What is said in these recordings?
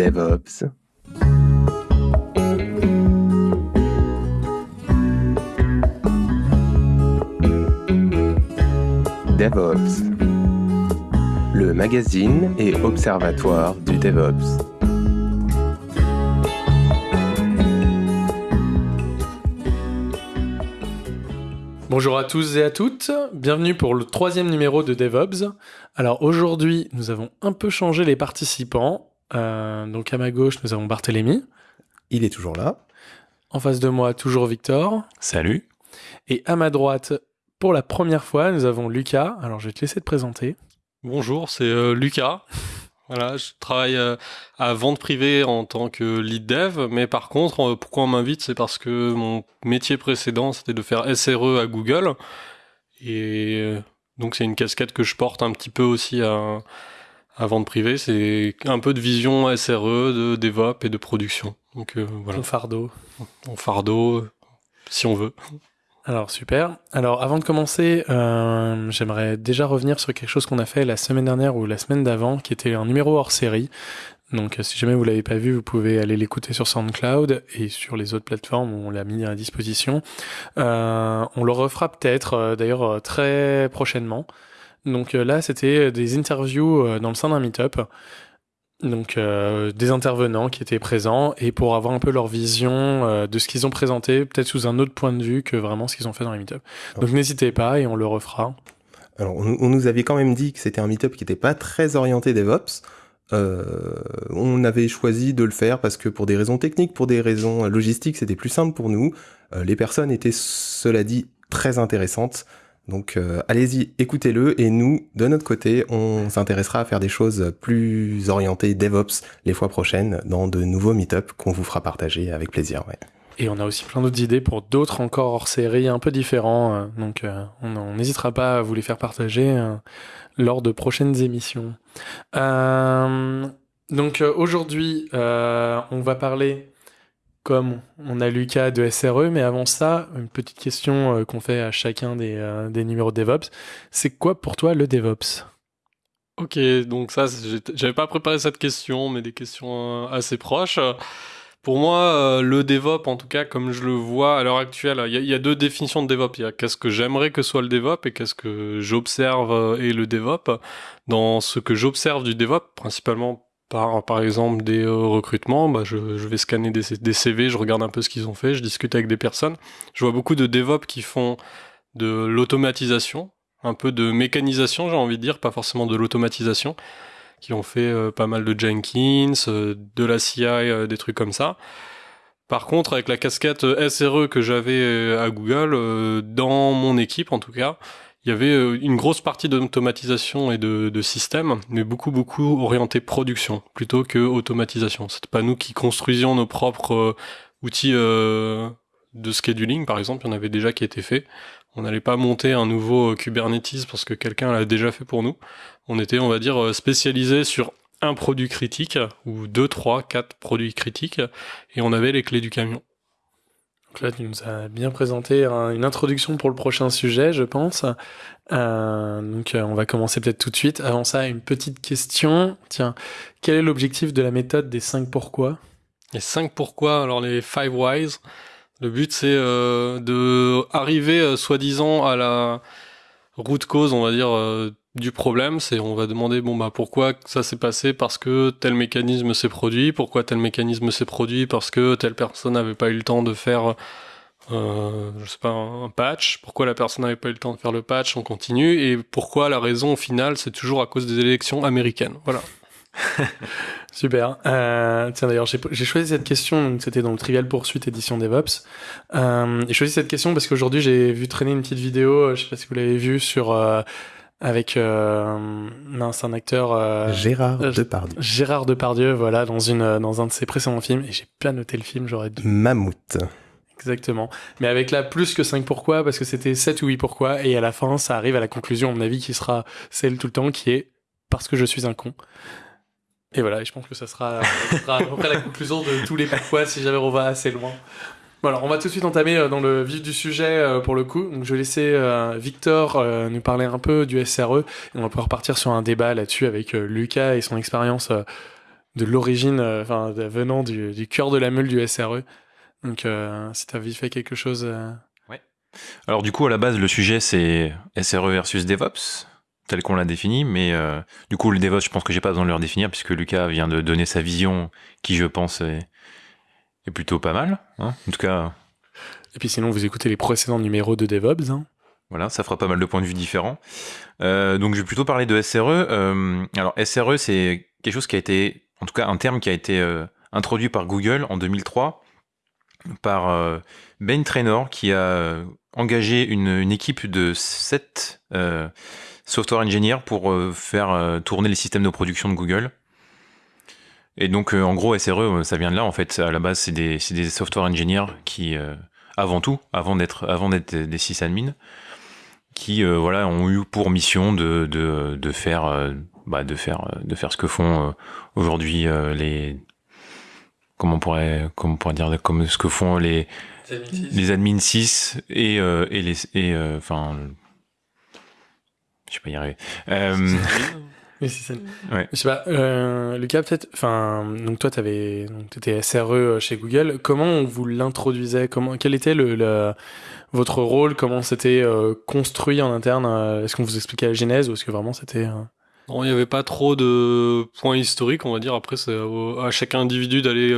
DevOps. DevOps, le magazine et observatoire du DevOps. Bonjour à tous et à toutes, bienvenue pour le troisième numéro de DevOps. Alors aujourd'hui, nous avons un peu changé les participants. Euh, donc à ma gauche, nous avons Barthélémy. Il est toujours là. En face de moi, toujours Victor. Salut. Et à ma droite, pour la première fois, nous avons Lucas. Alors je vais te laisser te présenter. Bonjour, c'est euh, Lucas. Voilà, je travaille euh, à vente privée en tant que lead dev, mais par contre, euh, pourquoi on m'invite, c'est parce que mon métier précédent, c'était de faire SRE à Google, et euh, donc c'est une casquette que je porte un petit peu aussi à, à vente privée, c'est un peu de vision SRE, de DevOps et de production. Donc voilà. Ton fardeau. Mon fardeau, si on veut. Alors super. Alors avant de commencer, euh, j'aimerais déjà revenir sur quelque chose qu'on a fait la semaine dernière ou la semaine d'avant, qui était un numéro hors série. Donc si jamais vous l'avez pas vu, vous pouvez aller l'écouter sur SoundCloud et sur les autres plateformes où on l'a mis à disposition. Euh, on le refera peut-être, euh, d'ailleurs euh, très prochainement. Donc euh, là, c'était des interviews euh, dans le sein d'un meet-up donc euh, des intervenants qui étaient présents et pour avoir un peu leur vision euh, de ce qu'ils ont présenté, peut-être sous un autre point de vue que vraiment ce qu'ils ont fait dans les meet-up. Donc n'hésitez pas et on le refera. Alors, on, on nous avait quand même dit que c'était un meet-up qui n'était pas très orienté DevOps. Euh, on avait choisi de le faire parce que pour des raisons techniques, pour des raisons logistiques, c'était plus simple pour nous. Euh, les personnes étaient, cela dit, très intéressantes. Donc euh, allez-y, écoutez-le et nous, de notre côté, on s'intéressera à faire des choses plus orientées DevOps les fois prochaines dans de nouveaux meet-up qu'on vous fera partager avec plaisir. Et on a aussi plein d'autres idées pour d'autres encore hors série un peu différents. euh, donc euh, on n'hésitera pas à vous les faire partager lors de prochaines émissions. Donc aujourd'hui, on va parler, comme on a Lucas de SRE, mais avant ça, une petite question euh, qu'on fait à chacun des, euh, des numéros de DevOps. C'est quoi pour toi le DevOps? Ok, donc ça, j'avais pas préparé cette question, mais des questions euh, assez proches. Pour moi, le DevOps, en tout cas, comme je le vois à l'heure actuelle, il y, y a deux définitions de DevOps. Il y a qu'est-ce que j'aimerais que soit le DevOps et qu'est-ce que j'observe est le DevOps. Dans ce que j'observe du DevOps, principalement par, par exemple des euh, recrutements, bah, je, je vais scanner des, des CV, je regarde un peu ce qu'ils ont fait, je discute avec des personnes. Je vois beaucoup de DevOps qui font de l'automatisation, un peu de mécanisation, j'ai envie de dire, pas forcément de l'automatisation, qui ont fait euh, pas mal de Jenkins, euh, de la CI, des trucs comme ça. Par contre, avec la casquette SRE que j'avais à Google, dans mon équipe en tout cas, il y avait euh, une grosse partie d'automatisation et de, de système, mais beaucoup beaucoup orienté production plutôt que automatisation. C'était pas nous qui construisions nos propres euh, outils euh, de scheduling, par exemple, il y en avait déjà qui étaient faits. On n'allait pas monter un nouveau Kubernetes parce que quelqu'un l'a déjà fait pour nous. On était, on va dire, spécialisé sur un produit critique ou deux, trois, quatre produits critiques et on avait les clés du camion. Donc là, tu nous as bien présenté un- une introduction pour le prochain sujet, je pense. Euh, donc, euh, on va commencer peut-être tout de suite. Avant ça, une petite question. Tiens, quel est l'objectif de la méthode des 5 pourquoi? Les cinq pourquoi, alors les five whys, le but c'est euh, de arriver euh, soi-disant à la route cause, on va dire, euh, du problème. C'est on va demander bon bah pourquoi ça s'est passé parce que tel mécanisme s'est produit, pourquoi tel mécanisme s'est produit parce que telle personne n'avait pas eu le temps de faire euh, je sais pas un patch, pourquoi la personne n'avait pas eu le temps de faire le patch, on continue et pourquoi la raison au final c'est toujours à cause des élections américaines. Voilà. Super. Euh, tiens, d'ailleurs, j'ai choisi cette question, c'était dans le Trivial Poursuite édition DevOps. Euh, j'ai choisi cette question parce qu'aujourd'hui, j'ai vu traîner une petite vidéo, je sais pas si vous l'avez vu, sur... avec... Euh, mince, un acteur... euh, Gérard euh, Depardieu. Gérard Depardieu, voilà, dans une dans un de ses précédents films, et j'ai pas noté le film, j'aurais dû. Mammouth. Exactement. Mais avec là plus que 5 pourquoi, parce que c'était 7 ou 8 pourquoi, et à la fin, ça arrive à la conclusion, à mon avis, qui sera celle tout le temps, qui est parce que je suis un con. Et voilà, et je pense que ça sera, ça sera à peu près la conclusion de tous les pourquoi si jamais on va assez loin. Bon on va tout de suite entamer euh, dans le vif du sujet euh, pour le coup. Je vais laisser euh, Victor nous parler un peu du SRE on va pouvoir partir sur un débat là-dessus avec Lucas et son expérience de l'origine, enfin venant du, cœur de la meule du SRE. Donc, si tu as fait quelque chose. Ouais. Alors, du coup, à la base, le sujet, c'est SRE versus DevOps, tel qu'on l'a défini. Mais du coup, le DevOps, je pense que j'ai pas besoin de le redéfinir, puisque Lucas vient de donner sa vision, qui, je pense, est, est plutôt pas mal. Hein en tout cas. Et puis, sinon, vous écoutez les précédents numéros de DevOps. Hein voilà, ça fera pas mal de points de vue différents. Euh, donc je vais plutôt parler de SRE. Euh, alors SRE, c'est quelque chose qui a été, en tout cas un terme qui a été euh, introduit par Google en 2003 par Ben Trainor qui a engagé une, une équipe de 7 software engineers pour faire tourner les systèmes de production de Google. Et donc en gros SRE, ça vient de là en fait. À la base, c'est des, des software engineers qui, avant tout, avant d'être avant d'être des sysadmins, qui euh, voilà ont eu pour mission de de, de faire euh, bah, de faire euh, de faire ce que font aujourd'hui les comment on pourrait comment on pourrait dire comme ce que font les les admins 6 et et les et enfin je sais pas y arriver mais c'est ouais. Je sais pas, euh, Lucas, peut-être, enfin, donc toi, t'avais, donc t'étais SRE chez Google. Comment on vous l'introduisait? Comment, quel était le, le, votre rôle? Comment c'était euh, construit en interne? Euh, Est-ce qu'on vous expliquait la genèse ou est-ce que vraiment c'était euh, Non, il n'y avait pas trop de points historiques, on va dire. Après, c'est à chaque individu d'aller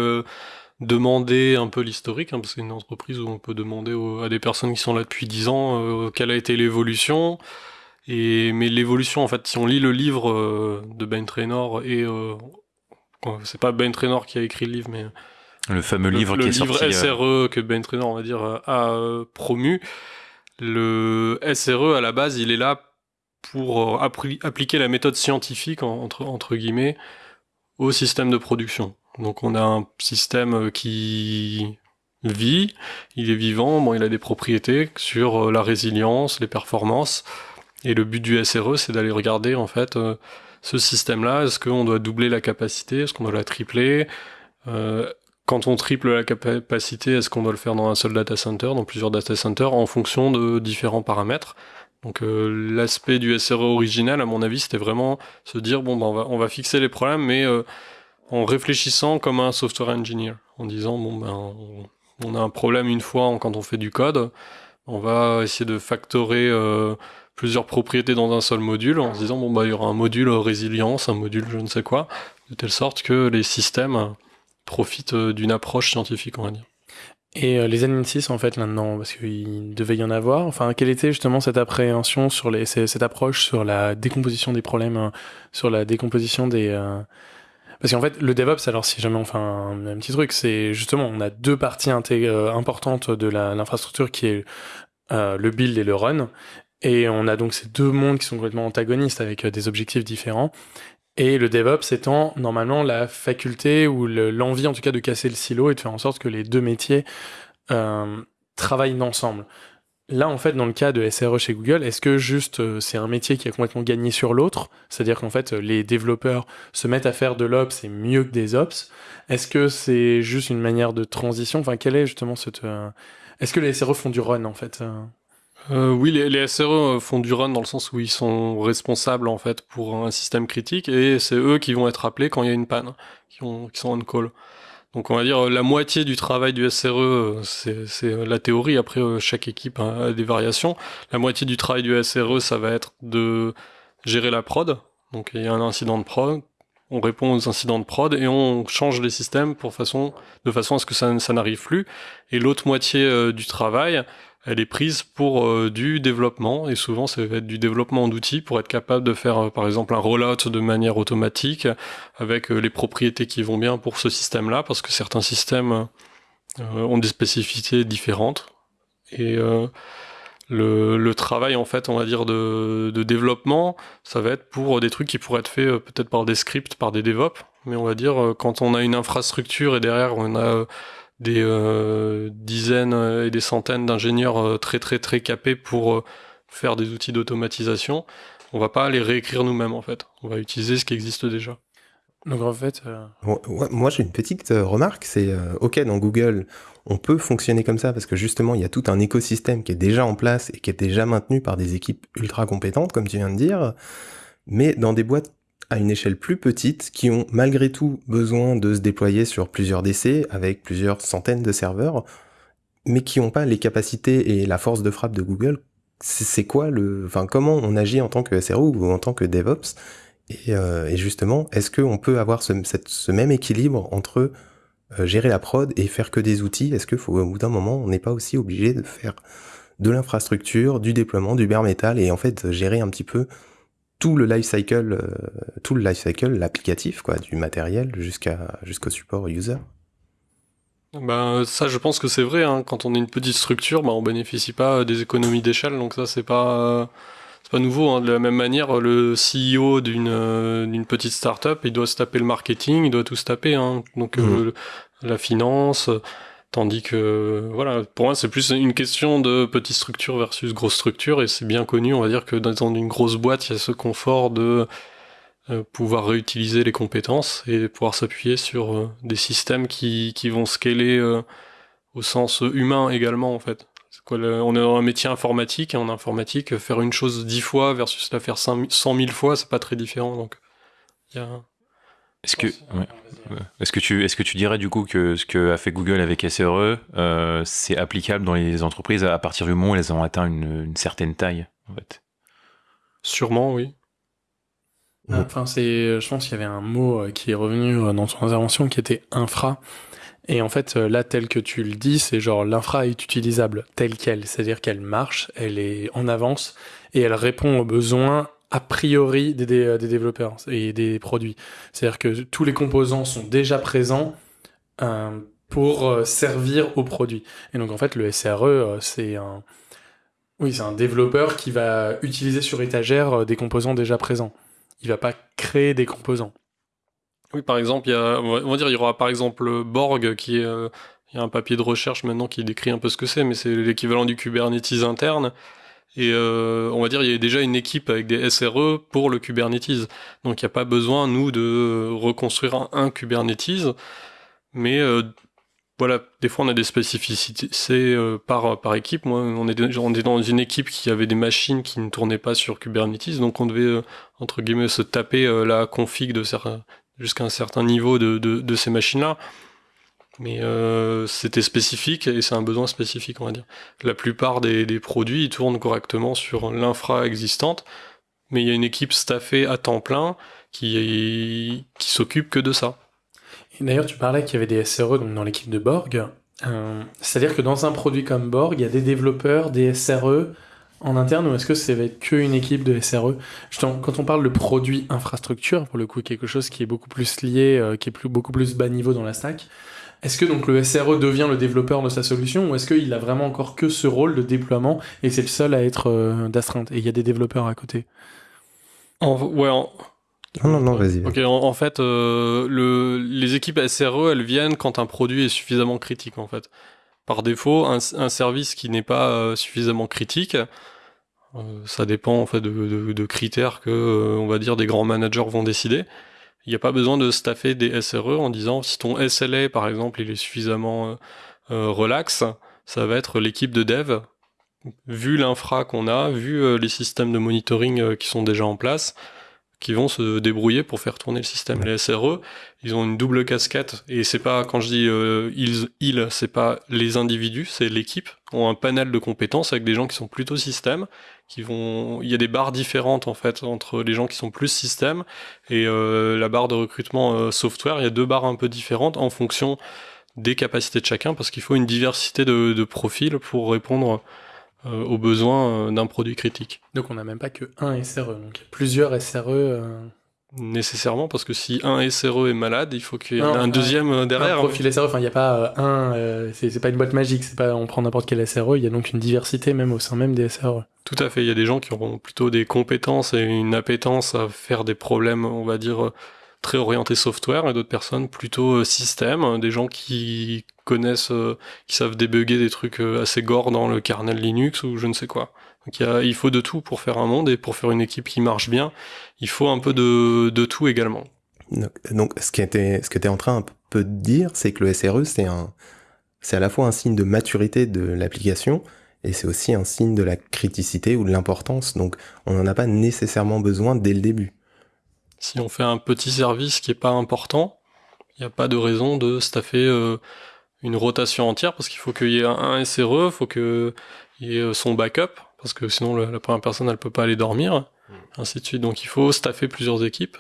demander un peu l'historique, hein, parce que c'est une entreprise où on peut demander à des personnes qui sont là depuis 10 ans quelle a été l'évolution. Et mais l'évolution, en fait, si on lit le livre de Ben Trainor et c'est pas Ben Trainor qui a écrit le livre, mais le fameux livre qui est sorti. Le livre SRE que Ben Trainor, on va dire, a euh, promu. Le SRE, à la base, il est là pour euh, appliquer la méthode scientifique, entre, entre guillemets, au système de production. Donc on a un système euh, qui vit, il est vivant, bon, il a des propriétés sur la résilience, les performances. Et le but du SRE, c'est d'aller regarder en fait ce système-là. Est-ce qu'on doit doubler la capacité? Est-ce qu'on doit la tripler? Euh, quand on triple la capacité, est-ce qu'on doit le faire dans un seul data center, dans plusieurs data centers, en fonction de différents paramètres? Donc euh, l'aspect du SRE original, à mon avis, c'était vraiment se dire bon, ben, on, va, on va fixer les problèmes, mais euh, en réfléchissant comme un software engineer, en disant bon ben on, a un problème une fois quand on fait du code, on va essayer de factorer euh, plusieurs propriétés dans un seul module, en se disant bon bah il y aura un module résilience, un module je ne sais quoi, de telle sorte que les systèmes profite euh, d'une approche scientifique, on va dire. Et euh, les 6 en fait là-dedans, parce qu'il devait y en avoir. Enfin, quelle était justement cette appréhension sur les, cette approche sur la décomposition des problèmes, hein, sur la décomposition des. Euh, parce qu'en fait, le DevOps, alors si jamais on fait un petit truc, c'est justement on a deux parties importantes de l'infrastructure qui est le build et le run. Et on a donc ces deux mondes qui sont complètement antagonistes avec des objectifs différents. Et le DevOps étant normalement la faculté ou l'envie en tout cas de casser le silo et de faire en sorte que les deux métiers euh, travaillent ensemble. Là, en fait, dans le cas de SRE chez Google, est-ce que juste euh, c'est un métier qui a complètement gagné sur l'autre? C'est-à-dire qu'en fait, les développeurs se mettent à faire de l'Ops et mieux que des Ops Est-ce que c'est juste une manière de transition? Enfin, quel est justement cette... Euh, est-ce que les SRE font du run, en fait euh, oui, les, les, SRE font du run dans le sens où ils sont responsables en fait pour un système critique et c'est eux qui vont être appelés quand il y a une panne, qui, ont, qui sont on call. Donc on va dire la moitié du travail du SRE, c'est la théorie. Après, euh, chaque équipe a des variations. La moitié du travail du SRE, ça va être de gérer la prod. Donc il y a un incident de prod, on répond aux incidents de prod et on change les systèmes de façon à ce que ça, n'arrive plus. Et l'autre moitié euh, du travail, elle est prise pour euh, du développement. Et souvent ça va être du développement d'outils pour être capable de faire euh, par exemple un rollout de manière automatique avec euh, les propriétés qui vont bien pour ce système-là. Parce que certains systèmes ont des spécificités différentes. Et le, le, travail en fait on va dire de, de, développement ça va être pour des trucs qui pourraient être faits peut-être par des scripts par des DevOps mais on va dire quand on a une infrastructure et derrière on a des euh, dizaines et des centaines d'ingénieurs euh, très très très capés pour euh, faire des outils d'automatisation. On va pas les réécrire nous-mêmes en fait. On va utiliser ce qui existe déjà. Donc en fait, moi j'ai une petite remarque, c'est ok dans Google, on peut fonctionner comme ça parce que justement il y a tout un écosystème qui est déjà en place et qui est déjà maintenu par des équipes ultra compétentes comme tu viens de dire, mais dans des boîtes à une échelle plus petite qui ont malgré tout besoin de se déployer sur plusieurs DC avec plusieurs centaines de serveurs, mais qui n'ont pas les capacités et la force de frappe de Google. C'est quoi le, enfin comment on agit en tant que SRO ou en tant que DevOps? Et, euh, justement, est-ce qu'on peut avoir ce, même équilibre entre euh, gérer la prod et faire que des outils? Est-ce au bout d'un moment, on n'est pas aussi obligé de faire de l'infrastructure, du déploiement, du bare metal et en fait gérer un petit peu tout le life cycle, euh, tout le life cycle, l'applicatif quoi, du matériel jusqu'à jusqu'au support user. Ben, ça, je pense que c'est vrai. Hein. Quand on est une petite structure, ben, on bénéficie pas des économies d'échelle, donc ça, c'est pas c'est pas nouveau. Hein. De la même manière, le CEO d'une euh, d'une petite startup, il doit se taper le marketing, il doit tout se taper. Hein. Donc mmh. euh, la finance, Tandis que, voilà, pour moi, c'est plus une question de petite structure versus grosse structure, et c'est bien connu, on va dire que dans une grosse boîte, il y a ce confort de euh, pouvoir réutiliser les compétences et pouvoir s'appuyer sur euh, des systèmes qui, vont scaler euh, au sens humain également, en fait. On est dans un métier informatique, et en informatique, faire une chose dix fois versus la faire cent mille fois, c'est pas très différent, donc il y a... Est-ce que, ouais. est-ce que tu, est-ce que tu dirais du coup que ce que a fait Google avec SRE, euh, c'est applicable dans les entreprises à partir du moment où elles ont atteint une, une certaine taille, en fait? Sûrement, oui. Enfin, c'est, je pense qu'il y avait un mot euh, qui est revenu euh, dans ton intervention qui était infra. Et en fait, là, tel que tu le dis, c'est genre l'infra est utilisable telle qu'elle, c'est-à-dire qu'elle marche, elle est en avance et elle répond aux besoins a priori des, des, développeurs et des produits. C'est-à-dire que tous les composants sont déjà présents euh, pour euh, servir au produit. Et donc en fait, le SRE, euh, c'est un, oui, c'est un développeur qui va utiliser sur étagère euh, des composants déjà présents. Il va pas créer des composants. Oui, par exemple, il y on va dire, il y aura par exemple Borg qui est, il y a un papier de recherche maintenant qui décrit un peu ce que c'est, mais c'est l'équivalent du Kubernetes interne. Et euh, on va dire, il y a déjà une équipe avec des SRE pour le Kubernetes. Donc il n'y a pas besoin, nous, de reconstruire un, Kubernetes. Mais euh, voilà, des fois on a des spécificités euh, par, équipe. Moi, on est, dans une équipe qui avait des machines qui ne tournaient pas sur Kubernetes. Donc on devait, euh, entre guillemets, se taper la config jusqu'à un certain niveau de ces machines-là. Mais euh, c'était spécifique et c'est un besoin spécifique, on va dire. La plupart des, produits ils tournent correctement sur l'infra existante, mais il y a une équipe staffée à temps plein qui, qui s'occupe que de ça. D'ailleurs, tu parlais qu'il y avait des SRE dans l'équipe de Borg. Euh, C'est-à-dire que dans un produit comme Borg, il y a des développeurs, des SRE en interne ou est-ce que c'est qu'une équipe de SRE quand on parle de produit infrastructure, pour le coup, quelque chose qui est beaucoup plus lié, euh, qui est beaucoup plus bas niveau dans la stack, est-ce que donc le SRE devient le développeur de sa solution ou est-ce qu'il a vraiment encore que ce rôle de déploiement et c'est le seul à être euh, d'astreinte et il y a des développeurs à côté? En, Ouais, en... Non, non, non, vas-y. Ok, en, fait, euh, le, les équipes SRE, elles viennent quand un produit est suffisamment critique, en fait. Par défaut, un, un service qui n'est pas euh, suffisamment critique, euh, ça dépend en fait de, de, de critères que, euh, on va dire, des grands managers vont décider. Il n'y a pas besoin de staffer des SRE en disant si ton SLA par exemple il est suffisamment euh, euh, relax, ça va être l'équipe de dev. Vu l'infra qu'on a, vu euh, les systèmes de monitoring qui sont déjà en place, qui vont se débrouiller pour faire tourner le système. Les SRE, ils ont une double casquette et c'est pas quand je dis euh, ils, ils c'est pas les individus, c'est l'équipe ont un panel de compétences avec des gens qui sont plutôt système, qui vont il y a des barres différentes en fait entre les gens qui sont plus système et euh, la barre de recrutement euh, software, il y a deux barres un peu différentes en fonction des capacités de chacun parce qu'il faut une diversité de, de profils pour répondre euh, aux besoins euh, d'un produit critique. Donc on n'a même pas que un SRE, donc plusieurs SRE. Euh... Nécessairement, parce que si un SRE est malade, il faut qu'il y ait un deuxième un, derrière. Un profil SRE, enfin il n'y a pas un, euh, c'est pas une boîte magique, c'est pas on prend n'importe quel SRE, il y a donc une diversité même au sein même des SRE. Tout à fait, il y a des gens qui auront plutôt des compétences et une appétence à faire des problèmes, on va dire, très orientés software, et d'autres personnes plutôt système, des gens qui connaissent, euh, qui savent débugger des trucs euh, assez gore dans le kernel Linux ou je ne sais quoi. Donc il, y a, il faut de tout pour faire un monde et pour faire une équipe qui marche bien, il faut un peu de, de tout également. Donc, donc ce, qui était, ce que tu es en train un peu de dire, c'est que le SRE, c'est un, c'est à la fois un signe de maturité de l'application et c'est aussi un signe de la criticité ou de l'importance. Donc on n'en a pas nécessairement besoin dès le début. Si on fait un petit service qui est pas important, il n'y a pas de raison de staffer euh, une rotation entière parce qu'il faut qu'il y ait un SRE, il faut qu'il y ait euh, son backup parce que sinon la, première personne elle peut pas aller dormir, mm. ainsi de suite. Donc il faut staffer plusieurs équipes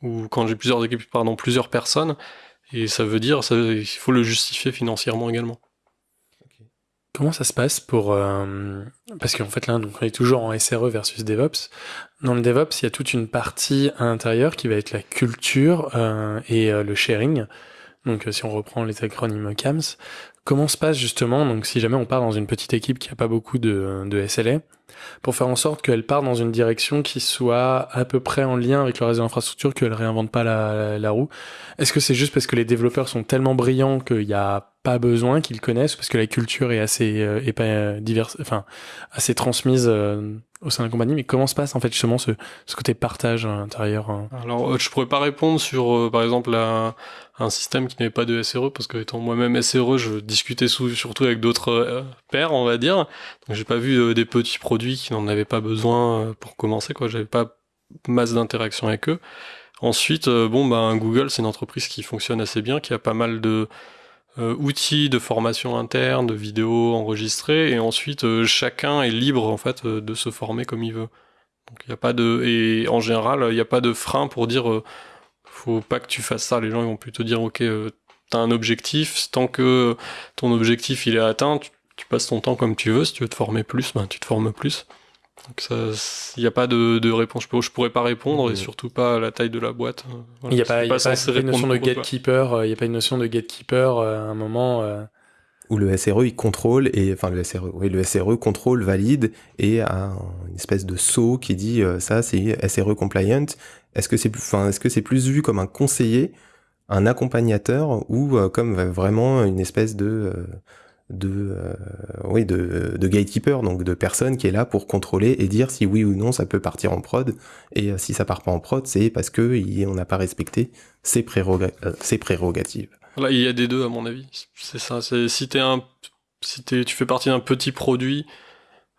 ou quand j'ai plusieurs équipes, pardon, plusieurs personnes et ça veut dire ça, il faut le justifier financièrement également. Comment ça se passe pour... Euh, parce qu'en fait là, on est toujours en SRE versus DevOps. Dans le DevOps, il y a toute une partie à l'intérieur qui va être la culture euh, et euh, le sharing. Donc si on reprend les acronymes CAMS, comment se passe justement, donc si jamais on part dans une petite équipe qui a pas beaucoup de, de SLA, pour faire en sorte qu'elle part dans une direction qui soit à peu près en lien avec le reste de l'infrastructure, qu'elle réinvente pas la, la roue Est-ce que c'est juste parce que les développeurs sont tellement brillants qu'il y a pas besoin qu'ils connaissent parce que la culture est assez euh, est pas euh, diverse enfin assez transmise euh, au sein de la compagnie? Mais comment se passe en fait justement ce, ce côté partage à l'intérieur hein? Alors je pourrais pas répondre sur par exemple un système qui n'avait pas de SRE parce que étant moi-même SRE je discutais surtout avec d'autres pairs on va dire. Donc j'ai pas vu des petits produits qui n'en avaient pas besoin pour commencer quoi. J'avais pas masse d'interaction avec eux. Ensuite bon ben Google c'est une entreprise qui fonctionne assez bien qui a pas mal de euh, outils de formation interne, de vidéos enregistrées, et ensuite euh, chacun est libre en fait euh, de se former comme il veut. Donc il y a pas de et en général il n'y a pas de frein pour dire faut pas que tu fasses ça. Les gens ils vont plutôt dire ok t'as un objectif, tant que ton objectif il est atteint, tu, tu, passes ton temps comme tu veux. Si tu veux te former plus, ben tu te formes plus. Donc il n'y a pas de, de réponse. Je, je pourrais pas répondre et surtout pas à la taille de la boîte. Il n'y a pas, y a pas une notion de gatekeeper. Euh, il n'y a pas une notion de gatekeeper à un moment. Euh... Où le SRE il contrôle et enfin le SRE, oui le SRE contrôle, valide et a une espèce de saut qui dit euh, ça c'est SRE compliant. Est-ce que c'est enfin est-ce que c'est plus vu comme un conseiller, un accompagnateur ou euh, comme vraiment une espèce de de euh, oui de, de gatekeeper donc de personne qui est là pour contrôler et dire si oui ou non ça peut partir en prod et euh, si ça part pas en prod c'est parce que on n'a pas respecté euh, ses prérogatives là il y a des deux à mon avis. C'est ça si t'es un si t'es tu fais partie d'un petit produit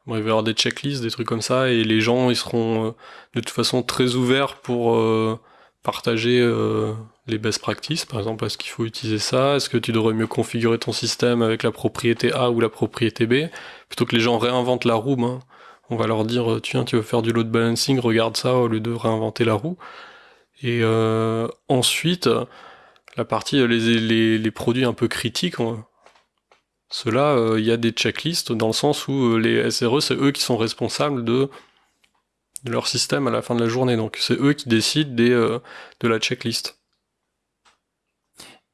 bon, il va y avoir des checklists des trucs comme ça et les gens ils seront de toute façon très ouverts pour partager les best practices, par exemple, est-ce qu'il faut utiliser ça? Est-ce que tu devrais mieux configurer ton système avec la propriété A ou la propriété B? Plutôt que les gens réinventent la roue, ben, on va leur dire, tiens, tu veux faire du load balancing, regarde ça au lieu de réinventer la roue. Et euh, ensuite, la partie, euh, les, produits un peu critiques, ceux-là, euh, il y a des checklists dans le sens où les SRE, c'est eux qui sont responsables de leur système à la fin de la journée. Donc c'est eux qui décident de la checklist.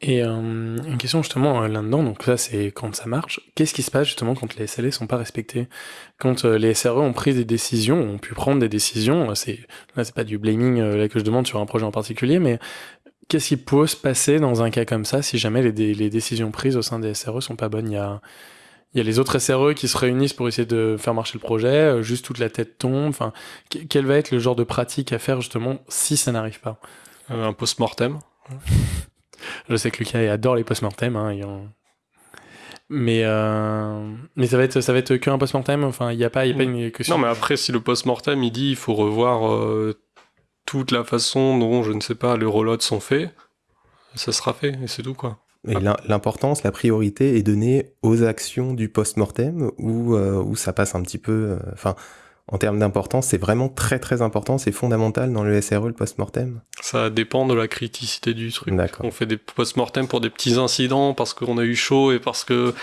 Et euh, une question justement euh, là-dedans, donc ça c'est quand ça marche, qu'est-ce qui se passe justement quand les SLA sont pas respectés? Quand euh, les SRE ont pris des décisions, ont pu prendre des décisions, c'est là c'est pas du blaming là que je demande sur un projet en particulier, mais qu'est-ce qui peut se passer dans un cas comme ça si jamais les, les décisions prises au sein des SRE sont pas bonnes? Il y a, il y a les autres SRE qui se réunissent pour essayer de faire marcher le projet, juste toute la tête tombe, enfin quel va être le genre de pratique à faire justement si ça n'arrive pas? Un post-mortem je sais que Lucas adore les post-mortem. Hein, Mais euh... mais ça va être ça va être qu'un post-mortem? Enfin, il n'y a pas, y a pas une question. Non, mais après, si le post-mortem il dit il faut revoir euh, toute la façon dont je ne sais pas les reloads sont faits, ça sera fait et c'est tout quoi. Et l'importance, la priorité est donnée aux actions du post-mortem où, euh, où ça passe un petit peu. Euh, enfin, en termes d'importance, c'est vraiment très très important, c'est fondamental dans le SRE, le post-mortem Ça dépend de la criticité du truc. On fait des post-mortem pour des petits incidents parce qu'on a eu chaud et parce que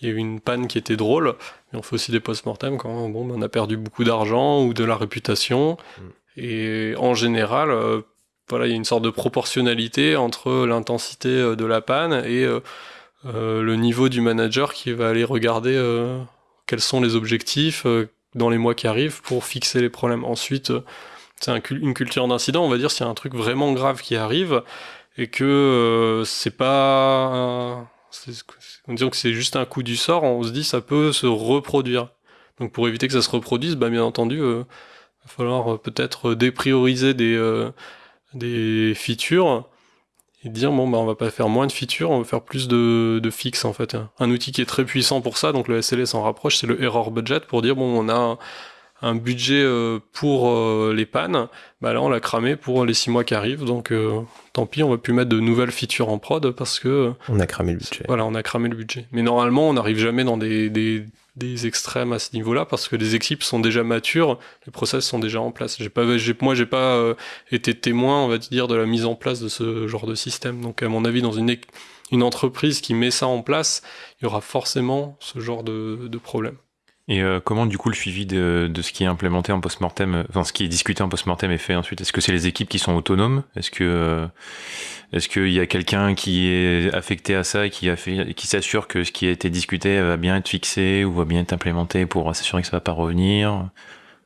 il y a eu une panne qui était drôle, mais on fait aussi des post-mortem quand bon, on a perdu beaucoup d'argent ou de la réputation. Mm. Et en général, euh, voilà, il y a une sorte de proportionnalité entre l'intensité euh, de la panne et euh, le niveau du manager qui va aller regarder quels sont les objectifs, dans les mois qui arrivent pour fixer les problèmes. Ensuite, c'est une culture d'incident, on va dire, s'il y a un truc vraiment grave qui arrive et que c'est pas. Dit que c'est juste un coup du sort, on se dit ça peut se reproduire. Donc pour éviter que ça se reproduise, bah, bien entendu, va falloir peut-être déprioriser des, des features et dire bon bah on va pas faire moins de features, on va faire plus de, de fixes en fait. Un outil qui est très puissant pour ça, donc le SLS s'en rapproche, c'est le error budget pour dire bon on a un budget euh, pour euh, les pannes, bah là on l'a cramé pour les six mois qui arrivent. Donc euh, tant pis, on va plus mettre de nouvelles features en prod parce que On a cramé le budget. voilà, on a cramé le budget. Mais normalement, on n'arrive jamais dans des, des, des extrêmes à ce niveau-là parce que les équipes sont déjà matures, les process sont déjà en place. J'ai pas, moi, j'ai pas euh, été témoin, on va dire, de la mise en place de ce genre de système. Donc, à mon avis, dans une, une entreprise qui met ça en place, il y aura forcément ce genre de, de problème. Et euh, comment du coup le suivi de, de ce qui est implémenté en post-mortem, euh, enfin ce qui est discuté en post-mortem est fait ensuite? Est-ce que c'est les équipes qui sont autonomes? Est-ce que euh, est-ce qu'il y a quelqu'un qui est affecté à ça et qui a fait, qui s'assure que ce qui a été discuté va bien être fixé ou va bien être implémenté pour s'assurer que ça va pas revenir?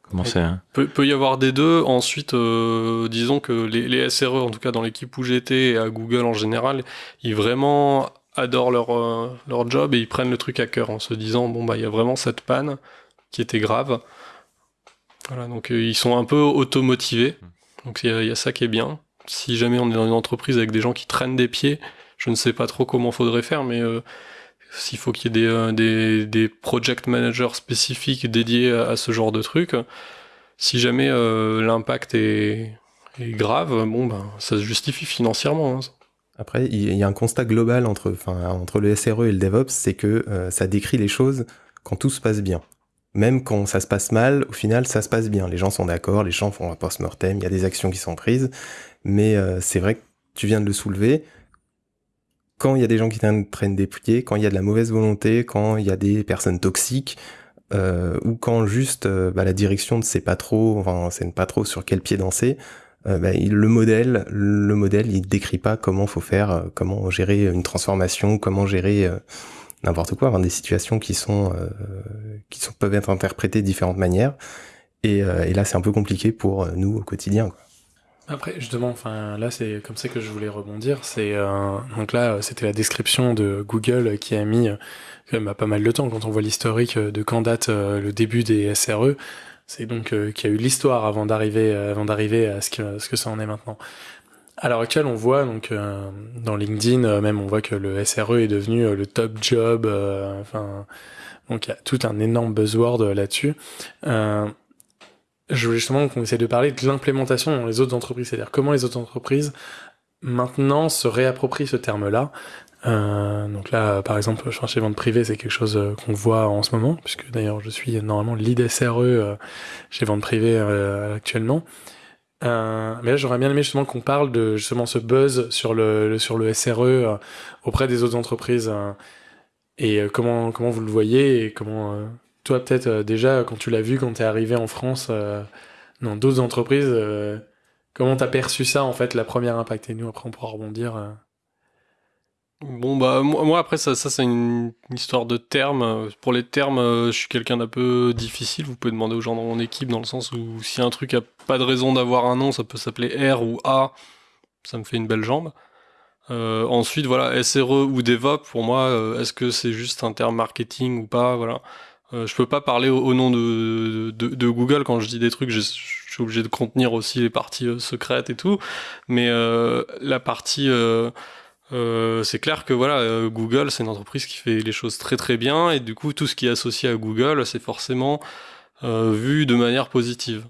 Comment c'est hein Peut, peut y avoir des deux. Ensuite, euh, disons que les, les SRE, en tout cas dans l'équipe où j'étais et à Google en général, ils vraiment adorent leur, euh, leur job et ils prennent le truc à cœur en se disant bon bah il y a vraiment cette panne qui était grave. Voilà, donc euh, ils sont un peu automotivés. Donc il y, y a ça qui est bien. Si jamais on est dans une entreprise avec des gens qui traînent des pieds, je ne sais pas trop comment faudrait faire, mais euh, s'il faut qu'il y ait des, euh, des, des project managers spécifiques dédiés à, à ce genre de truc, si jamais euh, l'impact est, est grave, bon ben ça se justifie financièrement. hein. Après, il y a un constat global entre, le SRE et le DevOps, c'est que euh, ça décrit les choses quand tout se passe bien. Même quand ça se passe mal, au final, ça se passe bien. Les gens sont d'accord, les gens font un post-mortem, il y a des actions qui sont prises. Mais euh, c'est vrai que tu viens de le soulever. Quand il y a des gens qui traînent des pieds, quand il y a de la mauvaise volonté, quand il y a des personnes toxiques, euh, ou quand juste bah, la direction ne sait pas trop, enfin, ne sait pas trop sur quel pied danser, euh, il- le modèle, le modèle, il décrit pas comment faut faire, euh, comment gérer une transformation, comment gérer euh, n'importe quoi, enfin, des situations qui sont, euh, qui sont peuvent être interprétées de différentes manières. Et, et là, c'est un peu compliqué pour nous au quotidien. Quoi. Après, justement, enfin, là, c'est comme ça que je voulais rebondir. C'est euh, donc là, c'était la description de Google qui a mis quand même pas mal de temps quand on voit l'historique de quand date le début des SRE. C'est donc euh, qu'il y a eu l'histoire avant d'arriver, euh, avant d'arriver à ce que ce que ça en est maintenant. À l'heure actuelle, on voit donc euh, dans LinkedIn, même on voit que le SRE est devenu le top job. Enfin, donc il y a tout un énorme buzzword là-dessus. Je voulais justement qu'on essaie de parler de l'implémentation dans les autres entreprises, c'est-à-dire comment les autres entreprises maintenant se réapproprient ce terme-là. Euh, donc là, par exemple, chez vente privée, c'est quelque chose euh, qu'on voit en ce moment, puisque d'ailleurs je suis normalement lead SRE euh, chez vente privée actuellement. Euh, mais là, j'aurais bien aimé justement qu'on parle de justement ce buzz sur le, sur le SRE auprès des autres entreprises euh, et comment comment vous le voyez et comment toi peut-être déjà quand tu l'as vu quand t'es arrivé en France dans d'autres entreprises, comment t'as perçu ça en fait la première impact? Et nous après on pourra rebondir. Bon bah moi, après ça, ça c'est une, histoire de termes. Pour les termes, euh, je suis quelqu'un d'un peu difficile. Vous pouvez demander aux gens dans mon équipe dans le sens où si un truc a pas de raison d'avoir un nom, ça peut s'appeler R ou A. Ça me fait une belle jambe. Euh, ensuite voilà SRE ou DevOps pour moi euh, est-ce que c'est juste un terme marketing ou pas? Voilà euh, je peux pas parler au, nom de, Google quand je dis des trucs je, suis obligé de contenir aussi les parties secrètes et tout mais la partie euh, c'est clair que voilà, euh, Google, c'est une entreprise qui fait les choses très très bien, et du coup, tout ce qui est associé à Google, c'est forcément euh, vu de manière positive.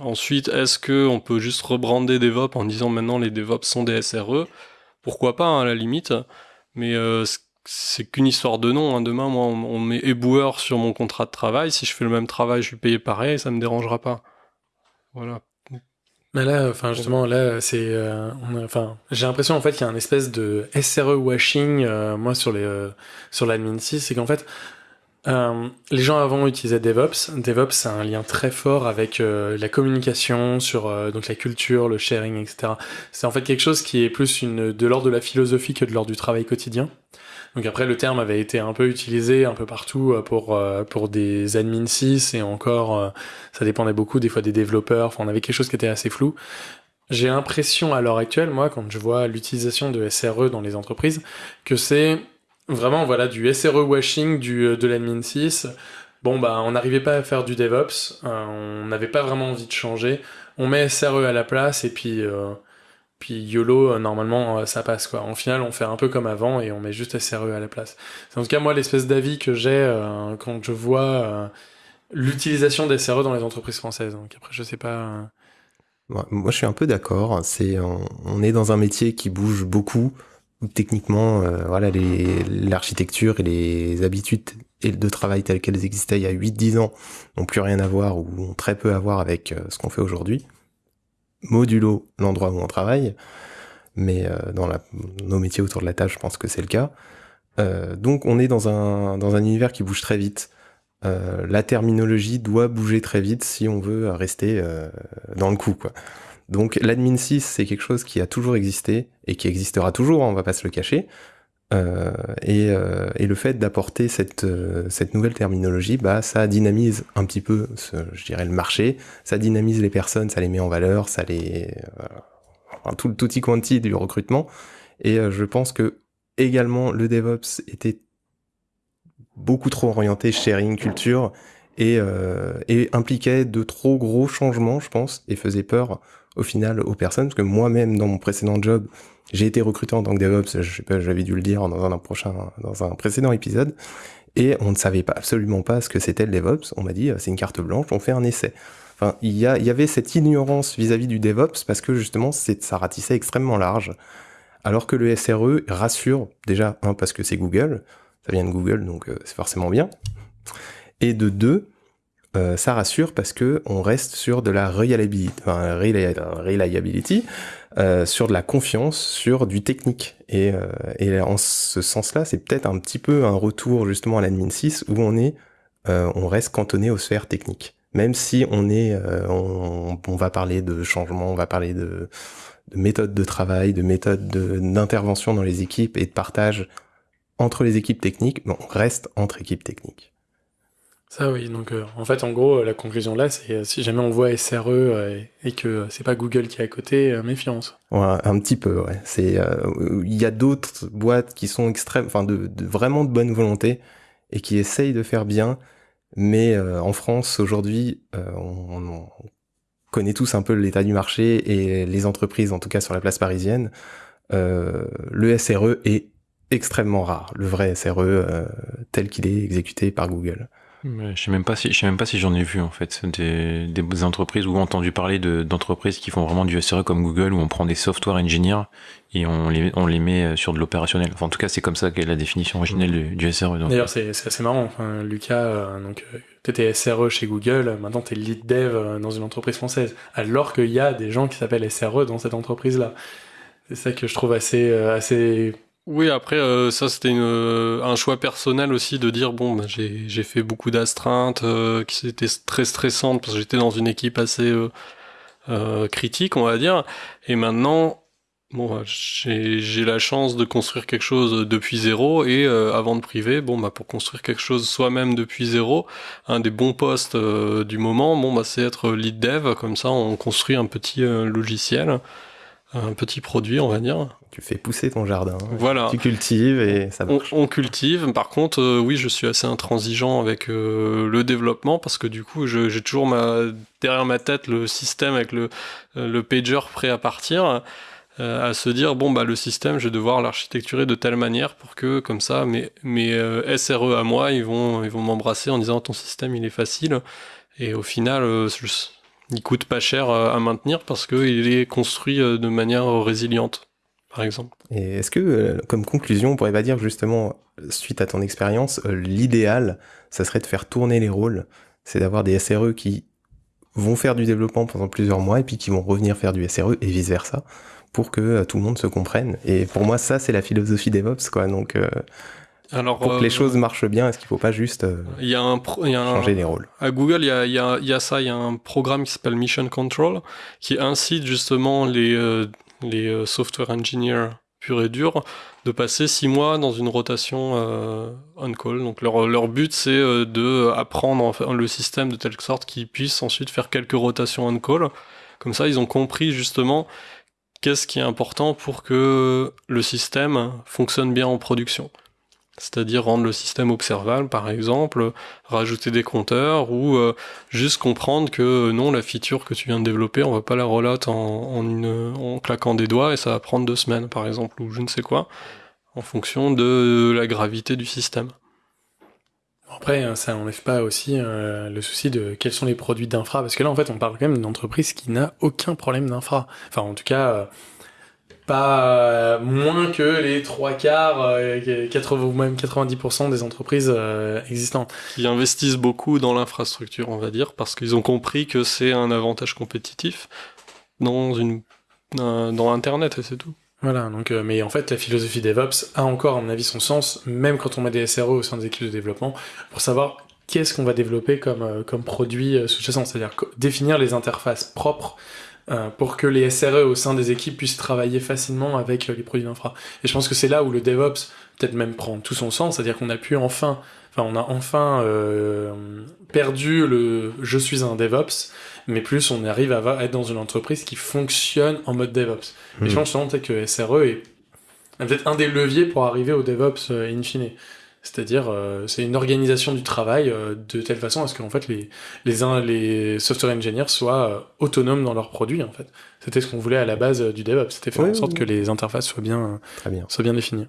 Ensuite, est-ce que on peut juste rebrander DevOps en disant maintenant les DevOps sont des SRE Pourquoi pas, hein, à la limite, mais c'est qu'une histoire de nom. hein. Demain, moi, on, on met éboueur sur mon contrat de travail. Si je fais le même travail, je suis payé pareil, ça me dérangera pas. Voilà. Mais là, enfin justement, là, c'est, euh, j'ai l'impression en fait qu'il y a un espèce de SRE washing, euh, moi sur les, euh, sur l'admin 6, c'est qu'en fait, les gens avant utilisaient DevOps. DevOps, c'est un lien très fort avec la communication, sur donc la culture, le sharing, etc. C'est en fait quelque chose qui est plus une de l'ordre de la philosophie que de l'ordre du travail quotidien. Donc après, le terme avait été un peu utilisé un peu partout euh, pour euh, pour des admin 6 et encore, euh, ça dépendait beaucoup des fois des développeurs. Enfin, on avait quelque chose qui était assez flou. J'ai l'impression à l'heure actuelle, moi, quand je vois l'utilisation de SRE dans les entreprises, que c'est vraiment voilà du SRE washing du de l'admin 6. Bon bah on n'arrivait pas à faire du DevOps, on n'avait pas vraiment envie de changer. On met SRE à la place et puis euh, puis YOLO euh, normalement euh, ça passe quoi. En final on fait un peu comme avant et on met juste SRE à la place. C'est en tout cas moi l'espèce d'avis que j'ai euh, quand je vois l'utilisation des SRE dans les entreprises françaises. Donc après, je sais pas. Moi, je suis un peu d'accord. C'est, on, est dans un métier qui bouge beaucoup. Techniquement, voilà, l'architecture et les habitudes de travail telles qu'elles existaient il y a 8-10 ans n'ont plus rien à voir ou ont très peu à voir avec ce qu'on fait aujourd'hui. Modulo l'endroit où on travaille mais euh, dans nos métiers autour de la tâche, je pense que c'est le cas. Euh, donc on est dans un, univers qui bouge très vite. Euh, la terminologie doit bouger très vite si on veut rester dans le coup. Donc l'admin 6, c'est quelque chose qui a toujours existé et qui existera toujours, hein, on va pas se le cacher. Euh, et, euh, et, le fait d'apporter cette, cette nouvelle terminologie, bah, ça dynamise un petit peu, je dirais, le marché, ça dynamise les personnes, ça les met en valeur, ça les, tout le tutti quanti du recrutement. Et euh, je pense que également le DevOps était beaucoup trop orienté sharing culture euh, et impliquait de trop gros changements, je pense, et faisait peur au final aux personnes, parce que moi-même dans mon précédent job, j'ai été recruté en tant que DevOps, je sais pas, j'avais dû le dire dans un prochain, dans un précédent épisode, et on ne savait pas absolument pas ce que c'était le DevOps. On m'a dit c'est une carte blanche, on fait un essai. Enfin, il y, y avait cette ignorance vis-à-vis du DevOps parce que justement, ça ratissait extrêmement large. Alors que le SRE rassure, déjà, un, parce que c'est Google, ça vient de Google, donc euh, c'est forcément bien. Et de deux, euh, ça rassure parce que on reste sur de la reliability, euh, sur de la confiance, sur du technique. Et, euh, et en ce sens-là, c'est peut-être un petit peu un retour justement à l'admin 6 où on est, on reste cantonné aux sphères techniques même si on est, on, va parler de changement, on va parler de, de méthodes de travail, de méthodes d'intervention dans les équipes et de partage entre les équipes techniques, on reste entre équipes techniques. Ça oui, donc euh, en fait en gros la conclusion là c'est euh, si jamais on voit SRE et, que c'est pas Google qui est à côté, méfiance. Ouais, un petit peu ouais. C'est il y a d'autres boîtes qui sont extrêmes, enfin de, de, vraiment de bonne volonté et qui essayent de faire bien, mais euh, en France, aujourd'hui, euh, on, connaît tous un peu l'état du marché et les entreprises, en tout cas sur la place parisienne. Euh, le SRE est extrêmement rare, le vrai SRE tel qu'il est exécuté par Google. Je sais même pas si je sais même pas si j'en ai vu en fait des, des entreprises ou entendu parler d'entreprises qui font vraiment du SRE comme Google où on prend des software engineers et on les on les met sur de l'opérationnel. Enfin, en tout cas, c'est comme ça qu'est la définition originelle du, du SRE. D'ailleurs, c'est assez marrant. Enfin, Lucas, euh, donc euh, t'étais SRE chez Google, maintenant t'es lead dev euh, dans une entreprise française, alors qu'il y a des gens qui s'appellent SRE dans cette entreprise là. C'est ça que je trouve assez assez oui, après, euh, ça c'était euh, un choix personnel aussi de dire bon, bah, j'ai fait beaucoup d'astreintes euh, qui étaient très stressantes parce que j'étais dans une équipe assez critique, on va dire. Et maintenant, bon, j'ai la chance de construire quelque chose depuis zéro et avant de priver, bon, bah, pour construire quelque chose soi-même depuis zéro, un des bons postes du moment, bon, bah, c'est être lead dev. Comme ça, on construit un petit logiciel un petit produit, on va dire. Tu fais pousser ton jardin. Voilà. Tu cultives et ça marche. On, cultive. Par contre, euh, oui, je suis assez intransigeant avec euh, le développement parce que du coup, j'ai toujours ma, derrière ma tête le système avec le, euh, le pager prêt à partir. à se dire bon bah le système je vais devoir l'architecturer de telle manière pour que comme ça mes, mes SRE à moi ils vont ils vont m'embrasser en disant ton système il est facile et au final je, il coûte pas cher euh, à maintenir parce qu'il est construit euh, de manière résiliente, par exemple. Et est-ce que, euh, comme conclusion, on pourrait pas dire justement, suite à ton expérience, l'idéal, ça serait de faire tourner les rôles, c'est d'avoir des SRE qui vont faire du développement pendant plusieurs mois et puis qui vont revenir faire du SRE et vice versa pour que tout le monde se comprenne. Et pour moi, ça, c'est la philosophie DevOps, quoi. Donc, alors, pour que les euh, choses marchent bien, est-ce qu'il ne faut pas juste euh, y a un changer les rôles? À Google, il y a, y, a, y a, ça, il y a un programme qui s'appelle Mission Control qui incite justement les, euh, les software engineers purs et durs de passer six mois dans une rotation on-call. Donc leur, leur but, c'est de apprendre le système de telle sorte qu'ils puissent ensuite faire quelques rotations on-call. Comme ça, ils ont compris justement qu'est-ce qui est important pour que le système fonctionne bien en production c'est-à-dire rendre le système observable par exemple, rajouter des compteurs ou euh, juste comprendre que euh, non, la feature que tu viens de développer, on va pas la rollout en, en claquant des doigts et ça va prendre deux semaines par exemple ou je ne sais quoi, en fonction de la gravité du système. Après, hein, ça n'enlève pas aussi euh, le souci de quels sont les produits d'infra, parce que là, en fait, on parle quand même d'une entreprise qui n'a aucun problème d'infra. Enfin, en tout cas, euh, pas euh, moins que les trois quarts, euh, 80, ou même 90% des entreprises euh, existantes. Qui investissent beaucoup dans l'infrastructure, on va dire, parce qu'ils ont compris que c'est un avantage compétitif dans une euh, dans Internet et c'est tout. Voilà, donc, euh, mais en fait, la philosophie DevOps a encore, à mon avis, son sens, même quand on met des SRE au sein des équipes de développement, pour savoir qu'est-ce qu'on va développer comme, euh, comme produit euh, sous-jacent, c'est-à-dire définir les interfaces propres euh, pour que les SRE au sein des équipes puissent travailler facilement avec euh, les produits d'infra. Et je pense que c'est là où le DevOps peut-être même prend tout son sens, c'est-à-dire qu'on a pu enfin, enfin, on a enfin euh, perdu le je suis un DevOps, mais plus on arrive à être dans une entreprise qui fonctionne en mode DevOps. Et Mhm. je pense peut-être que SRE est est peut-être un des leviers pour arriver au DevOps euh, in fine. C'est-à-dire, euh, c'est une organisation du travail euh, de telle façon à ce qu'en fait les les, les software engineers soient euh, autonomes dans leurs produits. En fait, c'était ce qu'on voulait à la base du DevOps. C'était faire Oui, en sorte oui, que les interfaces soient bien Très bien. soient bien définies.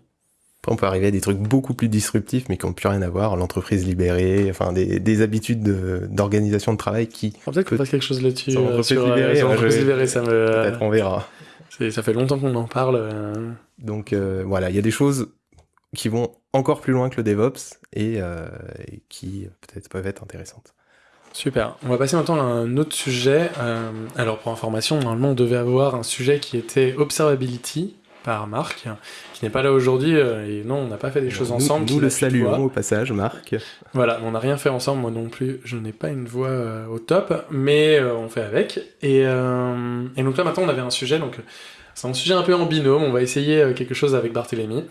Après, on peut arriver à des trucs beaucoup plus disruptifs, mais qui n'ont plus rien à voir. L'entreprise libérée, enfin des, des habitudes de- d'organisation de, travail qui, Alors, Peut-être qu'on fasse quelque chose là-dessus. L'entreprise libérée, je- libérée, ça me. peut-être on verra. ça fait longtemps qu'on en parle. Donc voilà, il y a des choses qui vont encore plus loin que le DevOps et, euh, et qui euh, peut-être peuvent être intéressantes. Super. On va passer maintenant à un autre sujet. Euh, alors, pour information, normalement, on devait avoir un sujet qui était Observability par Marc, qui n'est pas là aujourd'hui. et non, on n'a pas fait des choses Nous- ensemble. Nous, le saluons au passage, Marc. Voilà, on n'a rien fait ensemble, moi non plus. Je n'ai pas une voix euh, au top, mais on fait avec. Et, et donc là, maintenant, on avait un sujet. Donc, c'est un sujet un peu en binôme. On va essayer quelque chose avec Barthélémy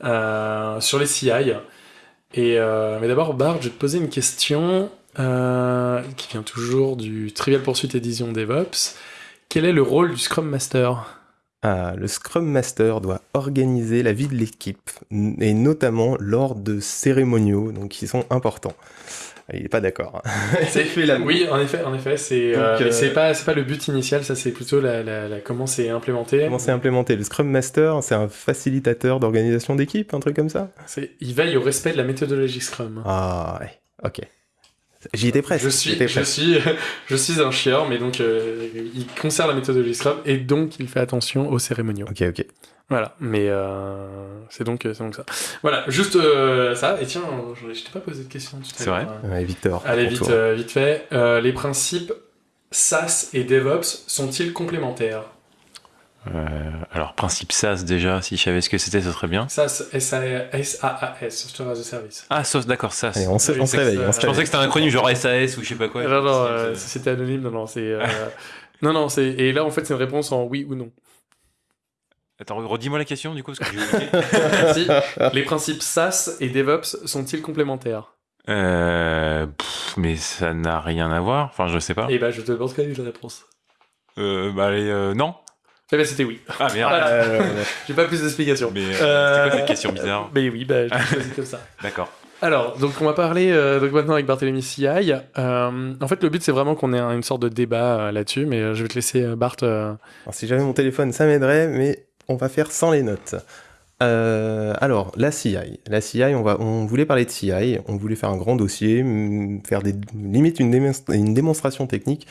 sur les CI. Euh, mais d'abord, Bart, je vais te poser une question euh, qui vient toujours du Trivial Pursuit Edition DevOps. Quel est le rôle du Scrum Master? Ah, le Scrum Master doit organiser la vie de l'équipe, et notamment lors de cérémoniaux, donc qui sont importants. Il n'est pas d'accord. hein. C'est fait la- Oui, en effet, en effet, c'est euh, mais euh, c'est pas c'est pas le but initial, ça c'est plutôt la, la, la- comment c'est implémenté. Comment c'est implémenté? Le Scrum Master, c'est un facilitateur d'organisation d'équipe, un truc comme ça? C'est il veille au respect de la méthodologie Scrum. Ah, ouais, ok. J'y étais presque. je suis je suis je suis un chieur, mais donc euh, il conserve la méthodologie Scrum et donc il fait attention aux cérémoniaux. Ok, ok. Voilà, mais euh, c'est donc c'est donc ça. Voilà, juste euh, ça. Et tiens, je t'ai pas posé de question. tout à C'est vrai Ouais, Victor. Allez vite euh, vite fait. Euh, les principes SaaS et DevOps sont-ils complémentaires? Euh, alors, principe SaaS déjà, si je savais ce que c'était, ce serait bien. SaaS, S-A-A-S, Software as a Service. Ah, d'accord, SaaS. Allez, on se, Oui, on c'est se que réveille. ça- on se Je pensais que c'était un acronyme genre SAS ou je sais pas quoi. non, non, euh, société anonyme, non, non, c'est. euh, non, non, c'est. Et là, en fait, c'est une réponse en oui ou non. Attends, redis-moi la question du coup, parce que j'ai oublié. Si, les principes SaaS et DevOps sont-ils complémentaires? Euh, pff, mais ça n'a rien à voir. Enfin, je sais pas. Et bah, je te demande quelle est la réponse. Euh, bah, allez, euh, non. Eh ben, c'était oui. Ah merde. Voilà. Euh, J'ai pas plus d'explications. Mais euh, Euh, c'était quoi cette question bizarre? Mais oui, bah, je l'ai choisi comme ça. D'accord. Alors, donc on va parler euh, donc maintenant avec Barthélemy CI. Euh, en fait, le but c'est vraiment qu'on ait un- une sorte de débat euh, là-dessus, mais euh, je vais te laisser euh, Bart. euh, Alors, si j'avais mon téléphone, ça m'aiderait, mais on va faire sans les notes. Euh, alors, la CI. La CI, on, va, on voulait parler de CI, on voulait faire un grand dossier, faire des, limite une, démonstra- une démonstration technique,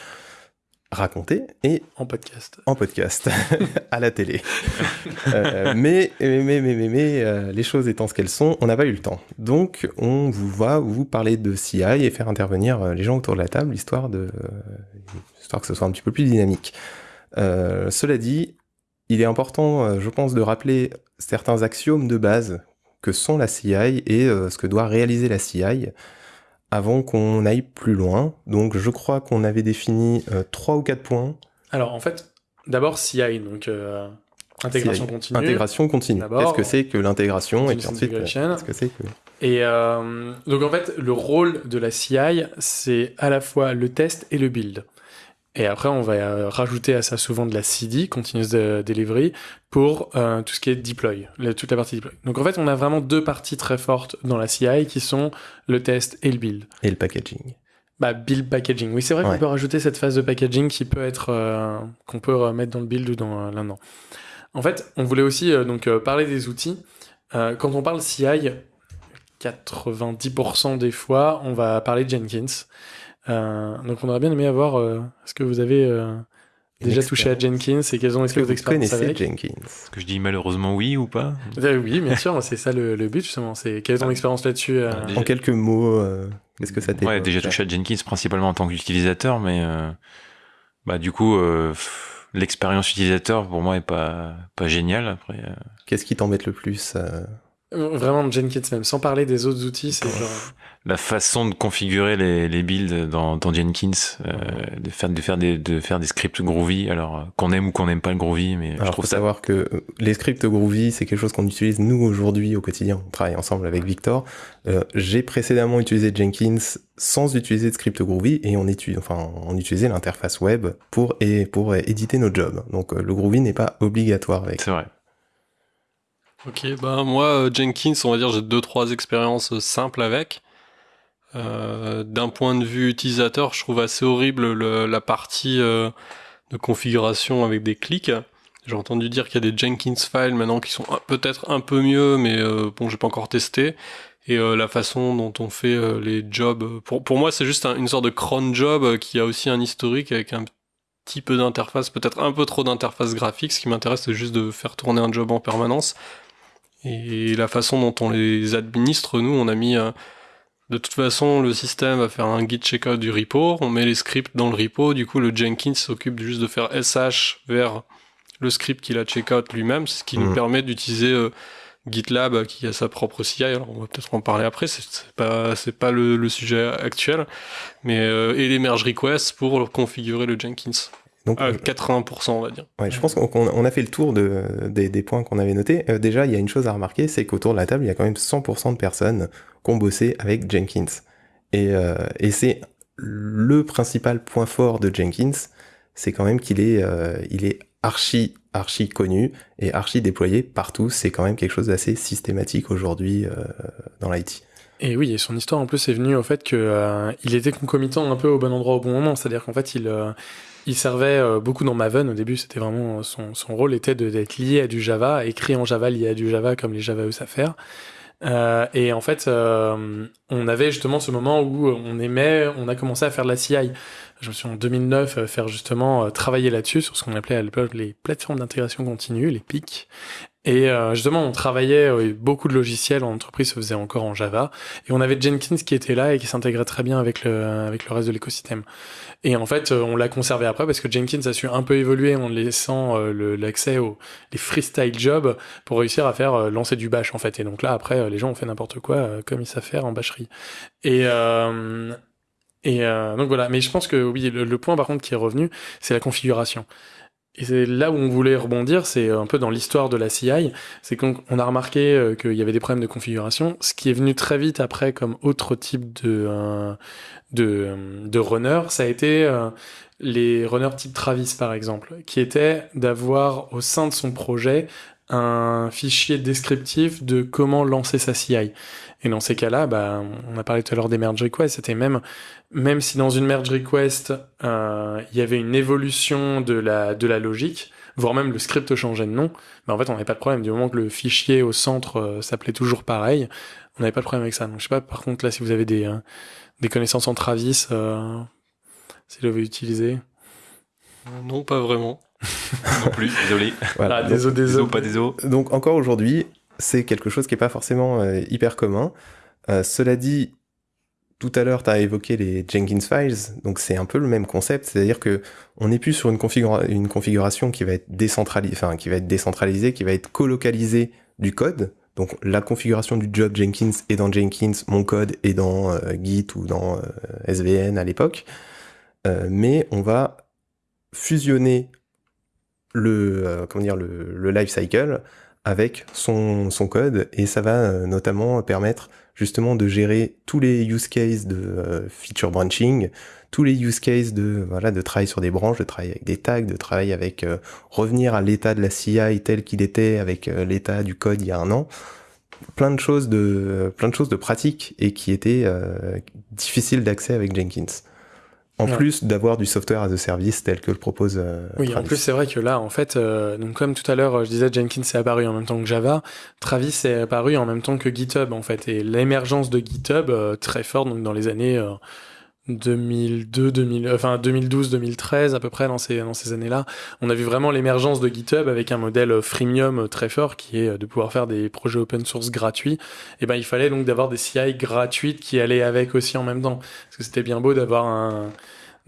racontée et en podcast. en podcast, à la télé. Euh, mais, mais, mais, mais, mais, mais, euh, les choses étant ce qu'elles sont, on n'a pas eu le temps. Donc, on vous va vous parler de CI et faire intervenir les gens autour de la table, histoire, de, histoire que ce soit un petit peu plus dynamique. Cela dit, il est important, euh, je pense, de rappeler certains axiomes de base que sont la CI et euh, ce que doit réaliser la CI avant qu'on aille plus loin. Donc, je crois qu'on avait défini euh, trois ou quatre points. Alors, en fait, d'abord CI, donc euh, intégration CI. continue. Intégration continue. Qu'est-ce que c'est que l'intégration et puis ensuite, qu'est-ce que c'est que... Et euh, donc en fait, le rôle de la CI, c'est à la fois le test et le build. Et après, on va euh, rajouter à ça souvent de la CD, Continuous de- Delivery, pour euh, tout ce qui est deploy, le- toute la partie deploy. Donc en fait, on a vraiment deux parties très fortes dans la CI qui sont le test et le build. Et le packaging. Bah, build packaging. Oui, c'est vrai qu'on peut rajouter cette phase de packaging qui peut être euh, qu'on peut remettre dans le build ou dans euh, l'un dedans. En fait, on voulait aussi donc parler des outils. Quand on parle CI, 90% des fois, on va parler de Jenkins. Euh, donc on aurait bien aimé avoir, euh, est-ce que vous avez euh, déjà touché à Jenkins et quelles ont été vos vous expériences connaissez avec Jenkins? Est-ce que je dis malheureusement oui ou pas? Euh, Oui, bien sûr, c'est ça le, le but justement. C'est quelle est ton expérience là-dessus euh, Déjà- En quelques mots, euh, qu'est-ce que ça t'évoque Ouais, déjà touché à Jenkins principalement en tant qu'utilisateur, mais euh, bah du coup euh, l'expérience utilisateur pour moi est pas pas géniale. Après, euh, Qu'est-ce qui t'embête le plus euh, Vraiment Jenkins même, sans parler des autres outils, c'est genre... la façon de configurer les, les builds dans, dans Jenkins, euh, de faire de faire des de faire des scripts Groovy, alors euh, qu'on aime ou qu'on n'aime pas le Groovy, mais je Alors, faut trouve ça savoir que euh, les scripts Groovy, c'est quelque chose qu'on utilise nous aujourd'hui au quotidien. On travaille ensemble avec Victor. Euh, J'ai précédemment utilisé Jenkins sans utiliser de script Groovy et on, étudie, enfin, on utilisait l'interface web pour, et, pour éditer nos jobs. Donc euh, le Groovy n'est pas obligatoire avec. c'est vrai. Ok, bah moi, euh, Jenkins, on va dire, j'ai deux, trois expériences euh, simples avec. Euh, D'un point de vue utilisateur, je trouve assez horrible le- la partie de configuration avec des clics. J'ai entendu dire qu'il y a des Jenkins files maintenant qui sont peut-être un peu mieux, mais euh, bon, j'ai pas encore testé. Et la façon dont on fait les jobs, pour, pour moi, c'est juste un- une sorte de cron job qui a aussi un historique avec un petit peu d'interface, peut-être un peu trop d'interface graphique. Ce qui m'intéresse, c'est juste de faire tourner un job en permanence. Et la façon dont on les administre, nous, on a mis... euh, de toute façon, le système va faire un git checkout du repo, on met les scripts dans le repo, du coup le Jenkins s'occupe juste de faire SH vers le script qu'il a checkout lui-même, ce qui nous Mhm. permet d'utiliser euh, GitLab euh, qui a sa propre CI, alors on va peut-être en parler après, c'est c'est pas, c'est pas le, le sujet actuel, mais euh, et les merge requests pour configurer le Jenkins, Donc, à euh, 80% on va dire. Ouais, je pense qu'on qu'on- on a fait le tour de, des, des points qu'on avait notés. Euh, déjà, il y a une chose à remarquer, c'est qu'autour de la table, il y a quand même 100% de personnes qui ont bossé avec Jenkins. Et, euh, et c'est le principal point fort de Jenkins, c'est quand même qu'il est, euh, il est archi, archi connu et archi déployé partout. C'est quand même quelque chose d'assez systématique aujourd'hui euh, dans l'IT. Et oui, et son histoire en plus est venue au fait que euh, il était concomitant un peu au bon endroit au bon moment. C'est-à-dire qu'en fait, il, euh, il servait euh, beaucoup dans Maven. Au début, c'était vraiment son, son rôle était d'être lié à du Java, écrit en Java, lié à du Java comme les Java savent faire. Euh, et en fait, euh, on avait justement ce moment où on aimait, on a commencé à faire de la CI. Je me suis en 2009 euh, faire justement euh, travailler là-dessus sur ce qu'on appelait à l'époque les plateformes d'intégration continue, les PIC. Et euh, justement, on travaillait beaucoup de logiciels en entreprise se faisait encore en Java, et on avait Jenkins qui était là et qui s'intégrait très bien avec le avec le reste de l'écosystème. Et en fait, on l'a conservé après parce que Jenkins a su un peu évoluer en laissant l'accès aux les freestyle jobs pour réussir à faire lancer du bash en fait. Et donc là, après, les gens ont fait n'importe quoi comme ils savent faire en bâcherie. Et euh, et euh, donc voilà. Mais je pense que oui, le, point par contre qui est revenu, c'est la configuration. Et c'est là où on voulait rebondir, c'est un peu dans l'histoire de la CI, c'est qu'on on a remarqué euh, qu'il y avait des problèmes de configuration, ce qui est venu très vite après comme autre type de euh, de, de runner, ça a été euh, les runners type Travis par exemple, qui était d'avoir au sein de son projet un fichier descriptif de comment lancer sa CI. Et dans ces cas-là, bah, on a parlé tout à l'heure des merge requests, c'était même, même si dans une merge request, euh, il y avait une évolution de la, de la logique, voire même le script changeait de nom, bah, en fait, on n'avait pas de problème. Du moment que le fichier au centre euh, s'appelait toujours pareil, on n'avait pas de problème avec ça. Donc, je sais pas, par contre, là, si vous avez des, euh, des connaissances en Travis, euh, si vous l'avez utilisé. Non, pas vraiment. non plus, désolé. Voilà. Ah, désolé, Désolé, désolé. pas désolé. donc encore aujourd'hui, c'est quelque chose qui n'est pas forcément euh, hyper commun. Euh, cela dit, tout à l'heure, tu as évoqué les Jenkins Files, donc c'est un peu le même concept, c'est-à-dire que on n'est plus sur une, configura- une configuration qui va être décentralisée, qui va être décentralisée, qui va être colocalisée du code. Donc la configuration du job Jenkins est dans Jenkins, mon code est dans euh, Git ou dans SVN à l'époque, mais on va fusionner le comment dire le, le life cycle avec son, son code et ça va euh, notamment permettre justement de gérer tous les use cases de euh, feature branching, tous les use cases de voilà de travail sur des branches, de travail avec des tags, de travail avec euh, revenir à l'état de la CI tel qu'il était avec euh, l'état du code il y a un an. Plein de choses de plein de choses de pratiques et qui étaient euh, difficiles d'accès avec Jenkins. En Ouais. plus d'avoir du software as a service tel que le propose euh, Oui, en plus c'est vrai que là, en fait, euh, donc comme tout à l'heure, euh, je disais Jenkins est apparu en même temps que Java, Travis est apparu en même temps que GitHub en fait, et l'émergence de GitHub euh, très forte donc dans les années euh, 2002, 2000, enfin 2012, 2013 à peu près dans ces dans ces années-là, on a vu vraiment l'émergence de GitHub avec un modèle euh, freemium euh, très fort qui est euh, de pouvoir faire des projets open source gratuits. Et ben il fallait donc d'avoir des CI gratuites qui allaient avec aussi en même temps, parce que c'était bien beau d'avoir un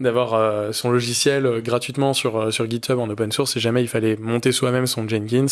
d'avoir son logiciel gratuitement sur, sur GitHub en open source, si jamais il fallait monter soi-même son Jenkins,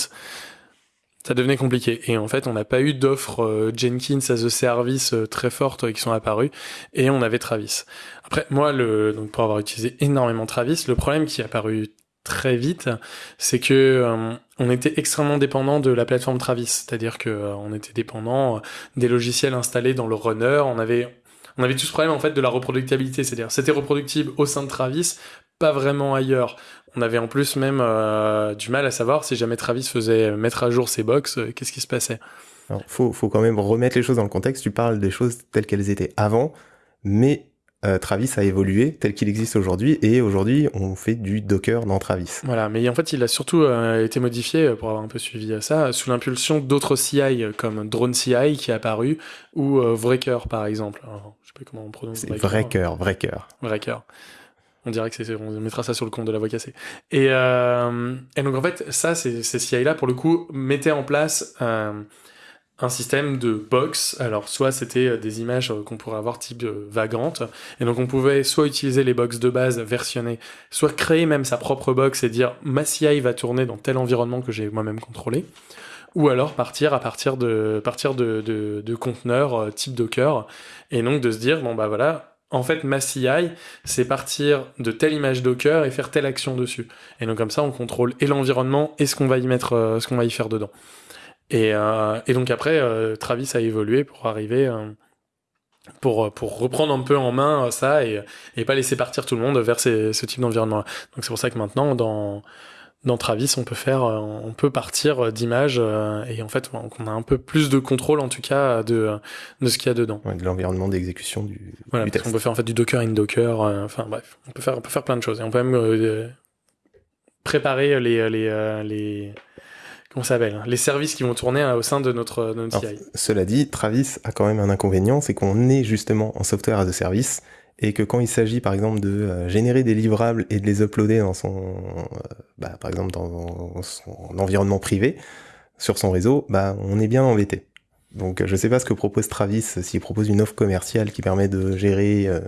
ça devenait compliqué. Et en fait, on n'a pas eu d'offres euh, Jenkins as a service euh, très fortes euh, qui sont apparues, et on avait Travis. Après, moi, le, donc pour avoir utilisé énormément Travis, le problème qui est apparu très vite, c'est que on était extrêmement dépendant de la plateforme Travis, c'est-à-dire que on était dépendant des logiciels installés dans le runner, on avait on avait tout ce problème en fait de la reproductibilité, c'est-à-dire c'était reproductible au sein de Travis, pas vraiment ailleurs. On avait en plus même euh, du mal à savoir si jamais Travis faisait mettre à jour ses box, euh, qu'est-ce qui se passait. Alors, faut, faut quand même remettre les choses dans le contexte. Tu parles des choses telles qu'elles étaient avant, mais euh, Travis a évolué tel qu'il existe aujourd'hui, et aujourd'hui, on fait du Docker dans Travis. Voilà, mais en fait, il a surtout euh, été modifié, pour avoir un peu suivi à ça, sous l'impulsion d'autres CI comme Drone CI qui est apparu, ou euh, par exemple. Alors, je sais pas comment on prononce C'est cœur, vrai cœur. Wrecker. On dirait que c'est, on mettra ça sur le compte de la voix cassée. Et, euh, et donc en fait, ça, ces, CI-là, pour le coup, mettaient en place euh, un système de box. Alors, soit c'était euh, des images euh, qu'on pourrait avoir type euh, et donc on pouvait soit utiliser les box de base versionnées, soit créer même sa propre box et dire ma CI va tourner dans tel environnement que j'ai moi-même contrôlé. Ou alors partir à partir de partir de, de, de conteneurs type Docker, et donc de se dire bon bah voilà, en fait, ma CI, c'est partir de telle image Docker et faire telle action dessus. Et donc comme ça, on contrôle et l'environnement et ce qu'on va y mettre, euh, ce qu'on va y faire dedans. Et, euh, donc après, euh, Travis a évolué pour arriver, pour pour reprendre un peu en main ça et et pas laisser partir tout le monde vers ce type d'environnement. Donc c'est pour ça que maintenant dans dans Travis, on peut faire, euh, on peut partir d'images euh, et en fait, on a un peu plus de contrôle en tout cas de de ce qu'il y a dedans. Ouais, de l'environnement d'exécution du, Voilà, du parce test. qu'on peut faire en fait du Docker in Docker, euh, enfin bref, on peut faire, on peut faire plein de choses. Et on peut même euh, préparer les, les, les, comment s'appelle, les services qui vont tourner au sein de notre, de notre Alors, CI. Cela dit, Travis a quand même un inconvénient, c'est qu'on est justement en software as a service, et que quand il s'agit par exemple de euh, générer des livrables et de les uploader dans son, euh, bah, par exemple dans son environnement privé, sur son réseau, bah, on est bien embêté. Donc je sais pas ce que propose Travis, s'il propose une offre commerciale qui permet de gérer euh,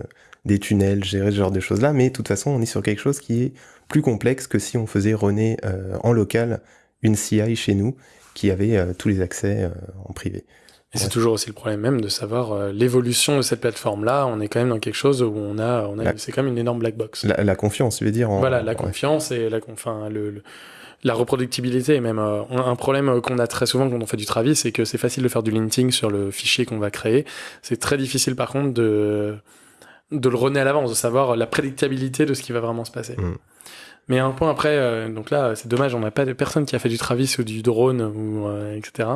des tunnels, gérer ce genre de choses-là, mais de toute façon on est sur quelque chose qui est plus complexe que si on faisait runner en local une CI chez nous qui avait tous les accès en privé. Et c'est toujours aussi le problème même de savoir euh, l'évolution de cette plateforme-là. On est quand même dans quelque chose où on a, on a, c'est quand même une énorme black box. La, la confiance, tu veux dire en- Voilà, la confiance et la, enfin, le, le- la reproductibilité. Et même euh, un problème euh, qu'on a très souvent quand on fait du Travis, c'est que c'est facile de faire du linting sur le fichier qu'on va créer. C'est très difficile par contre de de le runner à l'avance, de savoir la prédictabilité de ce qui va vraiment se passer. Mm. Mais un point après, euh, donc là, c'est dommage, on n'a pas de personne qui a fait du Travis ou du drone ou euh, etc.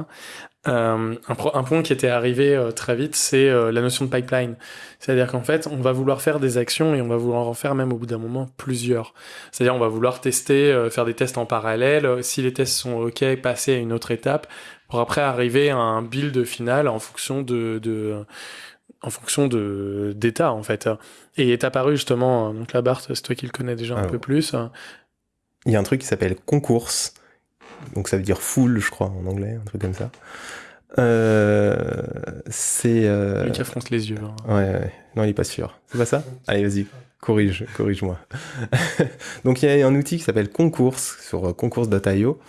Euh, un, point qui était arrivé euh, très vite, c'est euh, la notion de pipeline. C'est-à-dire qu'en fait, on va vouloir faire des actions et on va vouloir en faire même au bout d'un moment plusieurs. C'est-à-dire on va vouloir tester, euh, faire des tests en parallèle. Si les tests sont OK, passer à une autre étape pour après arriver à un build final en fonction de, de en fonction de d'état en fait. Et il est apparu justement, euh, donc là Bart, c'est toi qui le connais déjà un Alors. peu plus. Il y a un truc qui s'appelle concours, donc ça veut dire full, je crois, en anglais, un truc comme ça. Euh, c'est... euh, Lucas fronce les yeux. hein. Ouais, ouais, non, il est pas sûr. C'est pas ça? Allez, vas-y, corrige, corrige-moi. Donc il y a un outil qui s'appelle Concours sur euh, concours.io.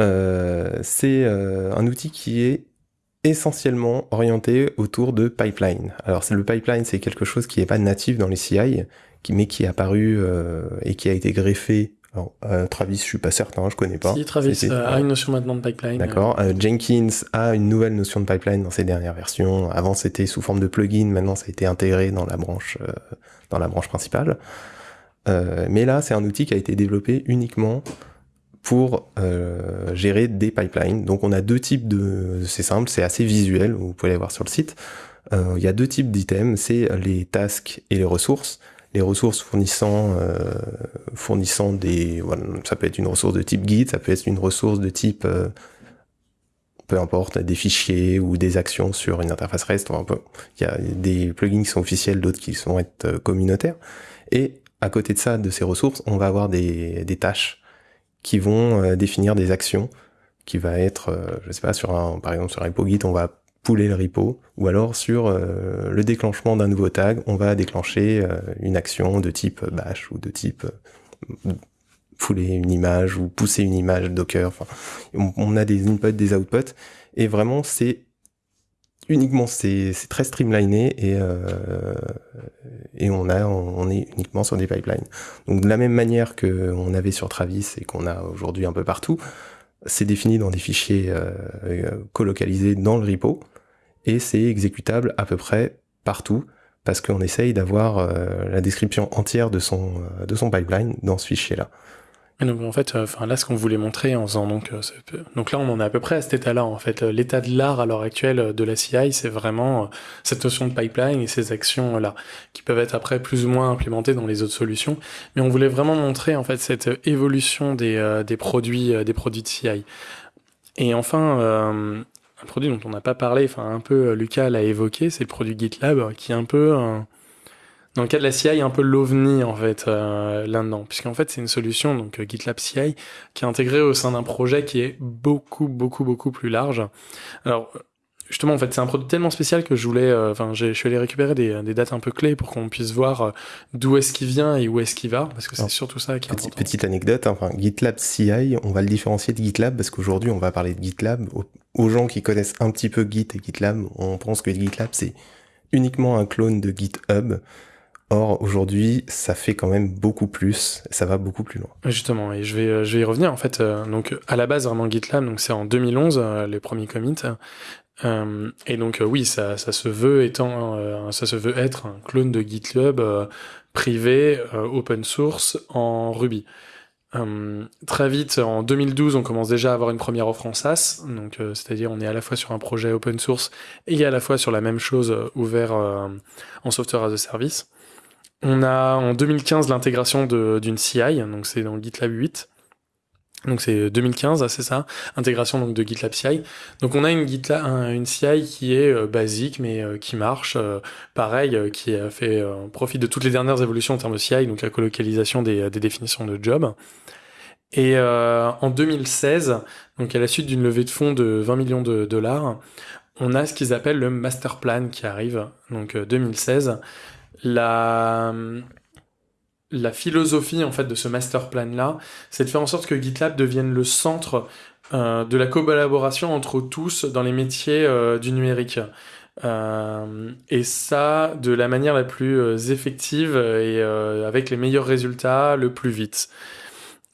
Euh, c'est un outil qui est essentiellement orienté autour de pipeline. Alors c'est le pipeline, c'est quelque chose qui n'est pas natif dans les CI, qui, mais qui est apparu euh, et qui a été greffé. Alors, euh, Travis, je suis pas certain, je connais pas. Si Travis euh, a une notion maintenant de pipeline. D'accord. Euh, Jenkins a une nouvelle notion de pipeline dans ses dernières versions. Avant, c'était sous forme de plugin. Maintenant, ça a été intégré dans la branche, euh, dans la branche principale. Euh, mais là, c'est un outil qui a été développé uniquement pour euh, gérer des pipelines. Donc, on a deux types de. C'est simple, c'est assez visuel. Vous pouvez aller voir sur le site. Euh, Il y a deux types d'items. C'est les tasks et les ressources. les ressources fournissant, fournissant des, ça peut être une ressource de type Git, ça peut être une ressource de type peu importe, des fichiers ou des actions sur une interface REST. Il y a des plugins qui sont officiels, d'autres qui sont être communautaires. Et à côté de ça, de ces ressources, on va avoir des, des tâches qui vont euh, définir des actions qui va être, euh, je sais pas, sur un, par exemple sur un repo Git, on va pouler le repo, ou alors sur euh, le déclenchement d'un nouveau tag, on va déclencher une action de type bash ou de type fouler une image ou pousser une image Docker. Enfin, on, a des inputs, des outputs, et vraiment c'est uniquement c'est très streamliné et et on est uniquement sur des pipelines. Donc de la même manière que on avait sur Travis et qu'on a aujourd'hui un peu partout, c'est défini dans des fichiers euh, euh, colocalisés dans le repo et c'est exécutable à peu près partout parce qu'on essaye d'avoir euh, la description entière de son de son pipeline dans ce fichier là donc en fait, euh, enfin là, ce qu'on voulait montrer en faisant donc, euh, donc là, on en est à peu près à cet état-là. En fait, euh, l'état de l'art à l'heure actuelle de la CI, c'est vraiment cette notion de pipeline et ces actions là qui peuvent être après plus ou moins implémentées dans les autres solutions. Mais on voulait vraiment montrer en fait cette évolution des, des produits des produits de CI. Et enfin, un produit dont on n'a pas parlé, enfin un peu Lucas l'a évoqué, c'est le produit GitLab qui est un peu dans le cas de la CI, un peu l'ovni en fait euh, là-dedans, puisqu'en fait c'est une solution donc euh, GitLab CI qui est intégrée au sein d'un projet qui est beaucoup beaucoup beaucoup plus large. Alors justement en fait c'est un produit tellement spécial que je voulais, euh, enfin je suis allé récupérer des, des, dates un peu clés pour qu'on puisse voir d'où est-ce qu'il vient et où est-ce qu'il va, parce que c'est surtout ça qui est petite, Petite anecdote, hein, enfin GitLab CI, on va le différencier de GitLab parce qu'aujourd'hui on va parler de GitLab aux gens qui connaissent un petit peu Git et GitLab, on pense que GitLab c'est uniquement un clone de GitHub. Or, aujourd'hui, ça fait quand même beaucoup plus, ça va beaucoup plus loin. Justement, et je vais, euh, je vais y revenir. En fait, euh, donc, à la base, vraiment GitLab, donc c'est en 2011, euh, les premiers commits. et donc, oui, ça, ça se veut étant, ça se veut être un clone de GitLab privé, open source, en Ruby. très vite, en 2012, on commence déjà à avoir une première offre en SaaS, donc c'est-à-dire on est à la fois sur un projet open source et à la fois sur la même chose ouvert en software as a service. On a en 2015 l'intégration d'une CI, donc c'est dans GitLab 8. Donc c'est 2015, c'est ça, intégration donc de GitLab CI. Donc on a une CI qui est euh, basique mais euh, qui marche, euh, pareil, qui a fait profit de toutes les dernières évolutions en termes de CI, donc la colocalisation des, des définitions de job. Et en 2016, donc à la suite d'une levée de fonds de 20 millions de dollars, on a ce qu'ils appellent le master plan qui arrive, donc 2016 la, philosophie en fait de ce master plan là, c'est de faire en sorte que GitLab devienne le centre euh, de la collaboration entre tous dans les métiers euh, du numérique. Euh, et ça de la manière la plus effective et avec les meilleurs résultats le plus vite.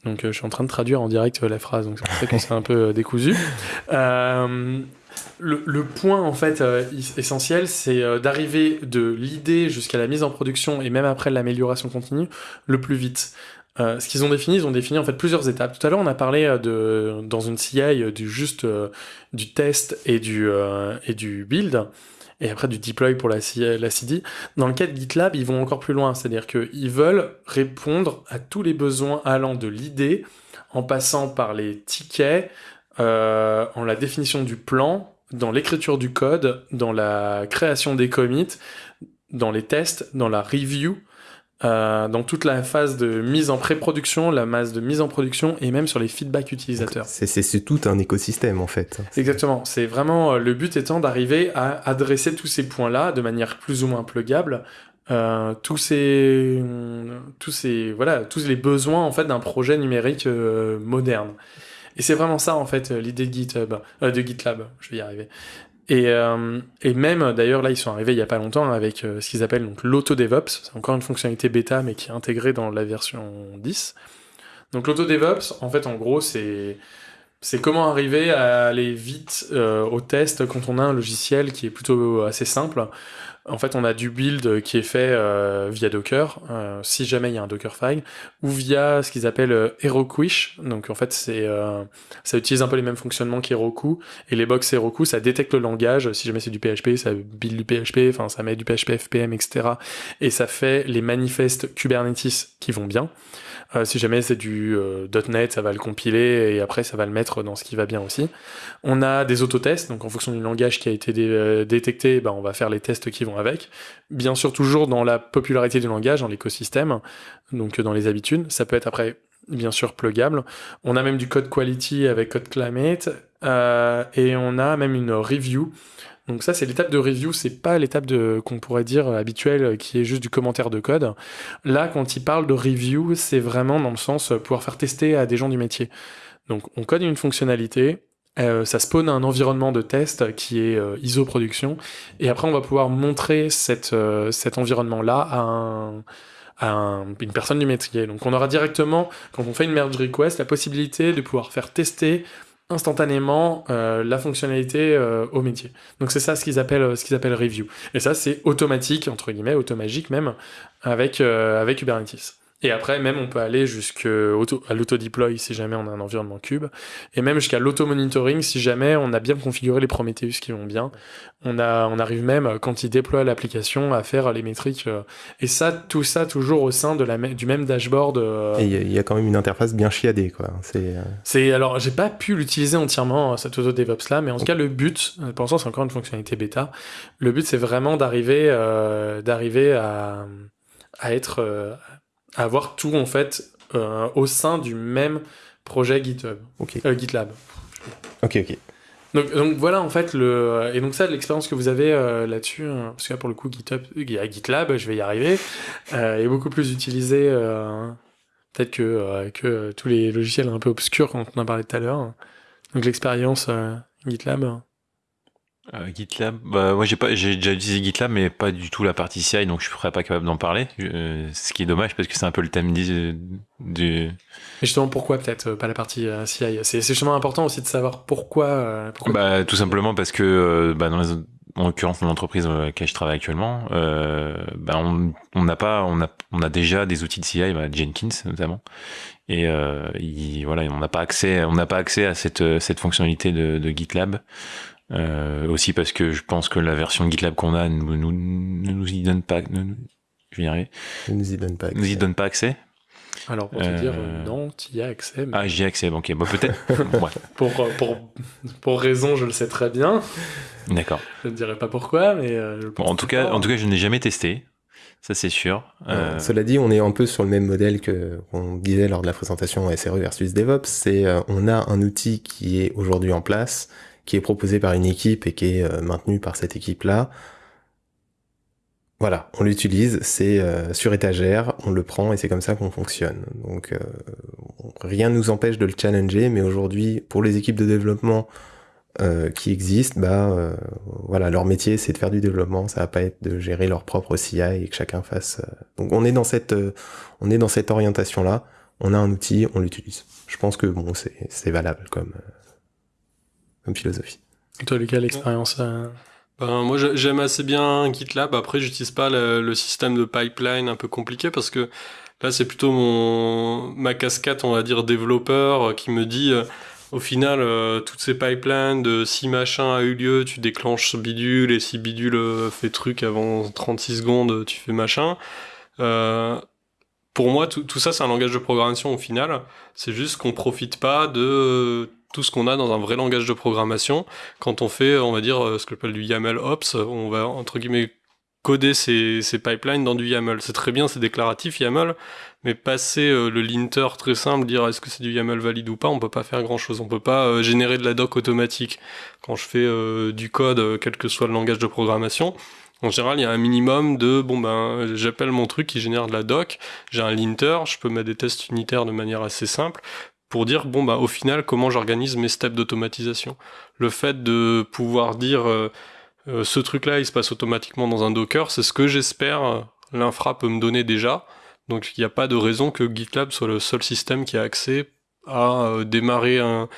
Donc je suis en train de traduire en direct la phrase, donc c'est pour ça que c'est un peu décousu le, point en fait euh, essentiel, c'est euh, d'arriver de l'idée jusqu'à la mise en production et même après l'amélioration continue le plus vite. Euh, ce qu'ils ont défini, ils ont défini en fait plusieurs étapes. Tout à l'heure, on a parlé de dans une CI du juste du test et du et du build et après du deploy pour la, la CD. Dans le cas de GitLab, ils vont encore plus loin, c'est-à-dire qu'ils veulent répondre à tous les besoins allant de l'idée en passant par les tickets, euh, en la définition du plan, dans l'écriture du code, dans la création des commits, dans les tests, dans la review, euh, dans toute la phase de mise en pré-production, la masse de mise en production et même sur les feedbacks utilisateurs. C'est tout un écosystème en fait. Exactement. C'est vraiment euh, le but étant d'arriver à adresser tous ces points-là de manière plus ou moins plugable. Euh, tous ces tous ces voilà tous les besoins en fait d'un projet numérique moderne et c'est vraiment ça, en fait, euh, l'idée de GitHub, euh, de GitLab, je vais y arriver. Et, euh, et même, d'ailleurs, là, ils sont arrivés il y a pas longtemps avec ce qu'ils appellent donc l'auto-DevOps. C'est encore une fonctionnalité bêta, mais qui est intégrée dans la version 10. Donc l'auto-DevOps, en fait, en gros, c'est c'est comment arriver à aller vite au test quand on a un logiciel qui est plutôt assez simple. En fait, on a du build qui est fait euh, via Docker, euh, si jamais il y a un Dockerfile, ou via ce qu'ils appellent euh, Herokuish. Donc en fait, c'est ça utilise un peu les mêmes fonctionnements qu'Heroku. Et les box Heroku, ça détecte le langage. Si jamais c'est du PHP, ça build du PHP, enfin ça met du PHP FPM, etc. Et ça fait les manifestes Kubernetes qui vont bien. Euh, si jamais c'est du euh, .NET, ça va le compiler et après ça va le mettre dans ce qui va bien aussi. On a des autotests, donc en fonction du langage qui a été euh, détecté, ben, on va faire les tests qui vont avec. Bien sûr toujours dans la popularité du langage, dans l'écosystème, donc dans les habitudes. Ça peut être après bien sûr plugable. On a même du code quality avec code climate et on a même une review donc ça, c'est l'étape de review, c'est pas l'étape qu'on pourrait dire habituelle qui est juste du commentaire de code. Là, quand il parle de review, c'est vraiment dans le sens pouvoir faire tester à des gens du métier. Donc on code une fonctionnalité, euh, ça spawn un environnement de test qui est euh, ISO production, et après on va pouvoir montrer euh, cet environnement-là à une personne du métier. Donc on aura directement, quand on fait une merge request, la possibilité de pouvoir faire tester instantanément euh, la fonctionnalité euh, au métier. Donc c'est ça ce qu'ils appellent ce qu'ils appellent review. Et ça c'est automatique entre guillemets, automagique même avec euh, avec Kubernetes. Et après, même, on peut aller jusqu'à l'auto-deploy si jamais on a un environnement cube, et même jusqu'à l'auto-monitoring si jamais on a bien configuré les Prometheus qui vont bien. On, a, on arrive même, quand il déploie l'application, à faire les métriques. Euh, et ça, tout ça toujours au sein de la, du même dashboard. Euh. Et il y, a quand même une interface bien chiadée, quoi. C'est, euh, c'est alors, j'ai pas pu l'utiliser entièrement, cet auto-DevOps là, mais en tout cas, le but, pour l'instant, c'est encore une fonctionnalité bêta. Le but, c'est vraiment d'arriver, d'arriver à, à être, avoir tout en fait euh, au sein du même projet GitHub, euh, GitLab. Ok, ok. Donc, donc, voilà en fait le et donc ça l'expérience que vous avez euh, là-dessus hein, parce que là pour le coup GitHub GitLab je vais y arriver est beaucoup plus utilisé peut-être que que tous les logiciels un peu obscurs quand on en parlait tout à l'heure donc l'expérience GitLab euh, GitLab, bah, moi j'ai pas, j'ai déjà utilisé GitLab, mais pas du tout la partie CI, donc je serais pas capable d'en parler. Euh, ce qui est dommage parce que c'est un peu le thème du. du... Mais justement, pourquoi peut-être euh, pas la partie CI C'est justement important aussi de savoir pourquoi. pourquoi... Bah, tout simplement parce que bah, dans les, en l'occurrence dans l'entreprise dans laquelle je travaille actuellement, bah, on on n'a pas, on a, on a déjà des outils de CI, bah, Jenkins notamment, et il, voilà, on n'a pas accès, on n'a pas accès à cette cette fonctionnalité de, de GitLab. Euh, aussi parce que je pense que la version GitLab qu'on a ne nous, nous, y donne pas. je vais y arriver. Ne nous y donne pas accès. Nous y donne pas accès. Alors pour te dire euh, non, tu y as accès. Mais... Ah, j'y ai accès. Ok, bon, peut-être. pour, pour pour raison, je le sais très bien. D'accord. Je ne dirais pas pourquoi, mais. Euh, en tout cas, en tout cas, je n'ai jamais testé. Ça c'est sûr. Cela dit, on est un peu sur le même modèle que on disait lors de la présentation SRE versus DevOps. C'est on a un outil qui est aujourd'hui en place qui est proposé par une équipe et qui est euh, maintenu par cette équipe-là. Voilà, on l'utilise, c'est euh, sur étagère, on le prend et c'est comme ça qu'on fonctionne. Donc euh, rien ne nous empêche de le challenger, mais aujourd'hui, pour les équipes de développement qui existent, bah voilà, leur métier c'est de faire du développement, ça va pas être de gérer leur propre CI et que chacun fasse. Donc on est dans cette orientation là. On a un outil, on l'utilise. Je pense que c'est valable comme philosophie. Et toi, Lucas, l'expérience euh, ben, Moi, j'aime assez bien GitLab. Après, j'utilise pas le, système de pipeline un peu compliqué parce que là, c'est plutôt mon ma casquette, on va dire, développeur euh, qui me dit. Euh, au final, toutes ces pipelines de si machin a eu lieu, tu déclenches ce bidule, et si bidule fait truc avant 36 secondes, tu fais machin. pour moi, tout, tout ça, c'est un langage de programmation au final. C'est juste qu'on profite pas de tout ce qu'on a dans un vrai langage de programmation. Quand on fait, on va dire, euh, ce que j'appelle du YAML Ops, on va, entre guillemets, coder ces, pipelines dans du YAML. C'est très bien, c'est déclaratif YAML, mais passer euh, le linter très simple, dire est-ce que c'est du YAML valide ou pas, on peut pas faire grand chose. On peut pas euh, générer de la doc automatique. Quand je fais du code, quel que soit le langage de programmation, en général, il y a un minimum de bon ben j'appelle mon truc qui génère de la doc, j'ai un linter, je peux mettre des tests unitaires de manière assez simple pour dire bon bah au final comment j'organise mes steps d'automatisation? Le fait de pouvoir dire euh, euh, ce truc là il se passe automatiquement dans un Docker, c'est ce que j'espère euh, l'infra peut me donner déjà. Donc il n'y a pas de raison que GitLab soit le seul système qui a accès à démarrer un,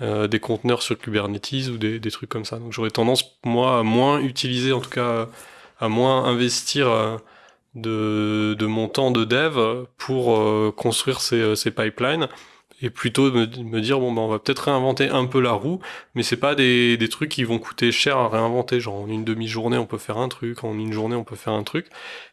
des conteneurs sur Kubernetes ou des, des, trucs comme ça. Donc j'aurais tendance moi à moins utiliser en tout cas à moins investir euh, de, de mon temps de dev pour euh, construire ces, ces pipelines et plutôt me, me dire bon ben on va peut-être réinventer un peu la roue mais c'est pas des, des trucs qui vont coûter cher à réinventer. Genre en une demi-journée on peut faire un truc en une journée on peut faire un truc.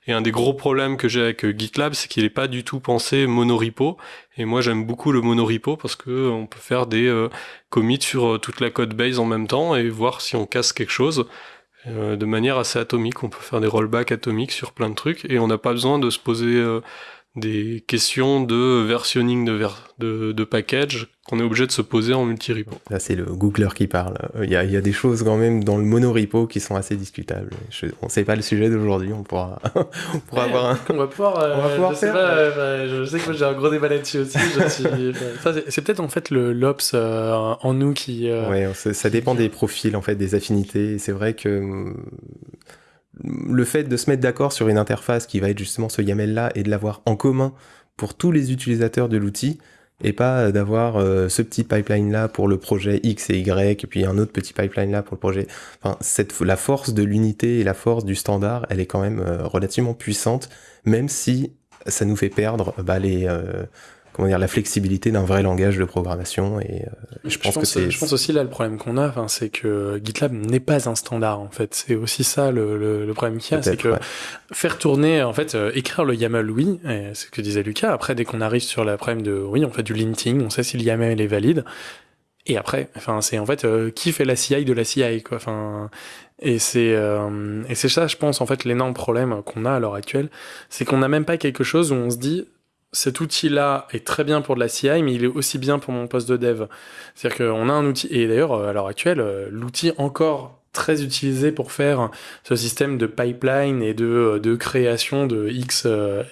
Et un des gros problèmes que j'ai avec GitLab c'est qu'il est pas du tout pensé monorepo et moi j'aime beaucoup le monorepo parce que on peut faire des euh, commits sur toute la code base en même temps et voir si on casse quelque chose. Euh, de manière assez atomique. On peut faire des rollbacks atomiques sur plein de trucs et on n'a pas besoin de se poser euh, des questions de versionning de, ver de, de package qu'on est obligé de se poser en multi-repo. Là, c'est le Googler qui parle. Il y, a, il y, a, des choses quand même dans le monorepo qui sont assez discutables. Je, on sait pas le sujet d'aujourd'hui, on pourra, on pourra avoir un... On va pouvoir, euh, on va pouvoir je, sais faire. pas, euh, je sais que moi j'ai un gros débat là-dessus aussi. suis- c'est- peut-être en fait le l'ops euh, en nous qui... euh, Ouais, ça, ça dépend des profils, en fait, des affinités. C'est vrai que hum, le fait de se mettre d'accord sur une interface qui va être justement ce YAML-là et de l'avoir en commun pour tous les utilisateurs de l'outil, et pas d'avoir euh, ce petit pipeline-là pour le projet X et Y, et puis un autre petit pipeline-là pour le projet... Enfin, cette, la force de l'unité et la force du standard, elle est quand même euh, relativement puissante, même si ça nous fait perdre bah, les... euh, comment dire, la flexibilité d'un vrai langage de programmation et euh, je pense que c'est je pense aussi là le problème qu'on a, enfin, c'est que GitLab n'est pas un standard en fait. C'est aussi ça le, le, le problème qu'il y a, c'est que ouais. faire tourner, en fait, euh, écrire le YAML, oui, c'est ce que disait Lucas. Après, dès qu'on arrive sur le problème de, oui, on fait du linting, on sait si le YAML est valide. Et après, enfin, c'est en fait euh, qui fait la CI de la CI, quoi. Enfin, et c'est euh, et c'est ça, je pense, en fait, l'énorme problème qu'on a à l'heure actuelle, c'est qu'on n'a même pas quelque chose où on se dit cet outil-là est très bien pour de la CI, mais il est aussi bien pour mon poste de dev. C'est-à-dire qu'on a un outil, et d'ailleurs, à l'heure actuelle, l'outil encore très utilisé pour faire ce système de pipeline et de, de création de X, euh,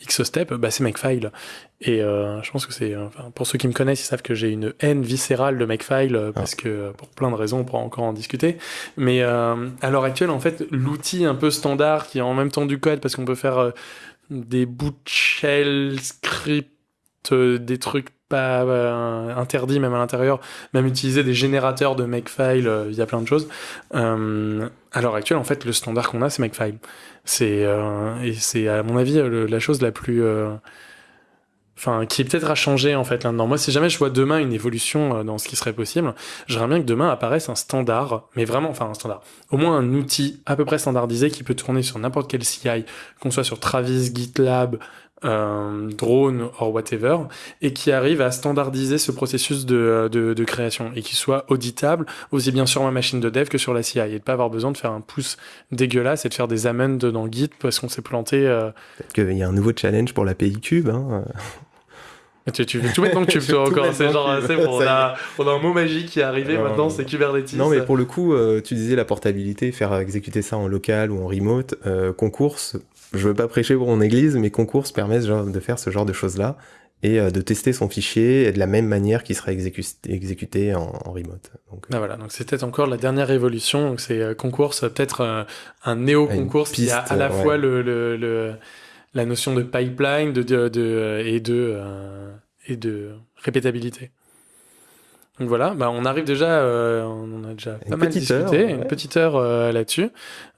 X step, bah, c'est Makefile. Et euh, je pense que c'est, enfin, pour ceux qui me connaissent, ils savent que j'ai une haine viscérale de Makefile euh, parce que euh, pour plein de raisons, on pourra encore en discuter. Mais euh, à l'heure actuelle, en fait, l'outil un peu standard qui est en même temps du code parce qu'on peut faire euh, des bouts de shell, euh, des trucs pas euh, interdits même à l'intérieur, même utiliser des générateurs de Makefile, euh, il y a plein de choses. À l'heure actuelle, en fait, le standard qu'on a, c'est Makefile. C'est et c'est à mon avis la chose la plus enfin qui peut-être à changer en fait là-dedans. Moi, si jamais je vois demain une évolution euh, dans ce qui serait possible, j'aimerais bien que demain apparaisse un standard, mais vraiment, enfin un standard, au moins un outil à peu près standardisé qui peut tourner sur n'importe quel CI, qu'on soit sur Travis, GitLab, euh, drone or whatever, et qui arrive à standardiser ce processus de, de, de création et qui soit auditable aussi bien sur ma machine de dev que sur la CI et de pas avoir besoin de faire un pouce dégueulasse et de faire des amends dans Git parce qu'on s'est planté. euh, Peut-être qu'il y a un nouveau challenge pour l'API Cube. Hein. Tu, tu veux tout Je vais toi, tout encore. C'est genre, c'est bon, on a, on a un mot magique qui est arrivé maintenant, c'est. Kubernetes. Non, mais pour le coup, euh, tu disais la portabilité, faire exécuter ça en local ou en remote. Euh, concours, je veux pas prêcher pour mon église, mais concours permet genre- de faire ce genre de choses-là et euh, de tester son fichier de la même manière qu'il serait exécu- exécuté en, en remote. Donc, Ah, voilà, donc c'est peut-être encore la dernière évolution. Donc c'est euh, concours, c'est peut-être euh, un néo-concours Une qui a à la ouais. fois le, le, le- la notion de pipeline de, de, de- et, de, euh, et de répétabilité. Donc voilà, bah on arrive déjà, euh, on a déjà Une pas mal discuté, heure, ouais. une petite heure euh, là-dessus.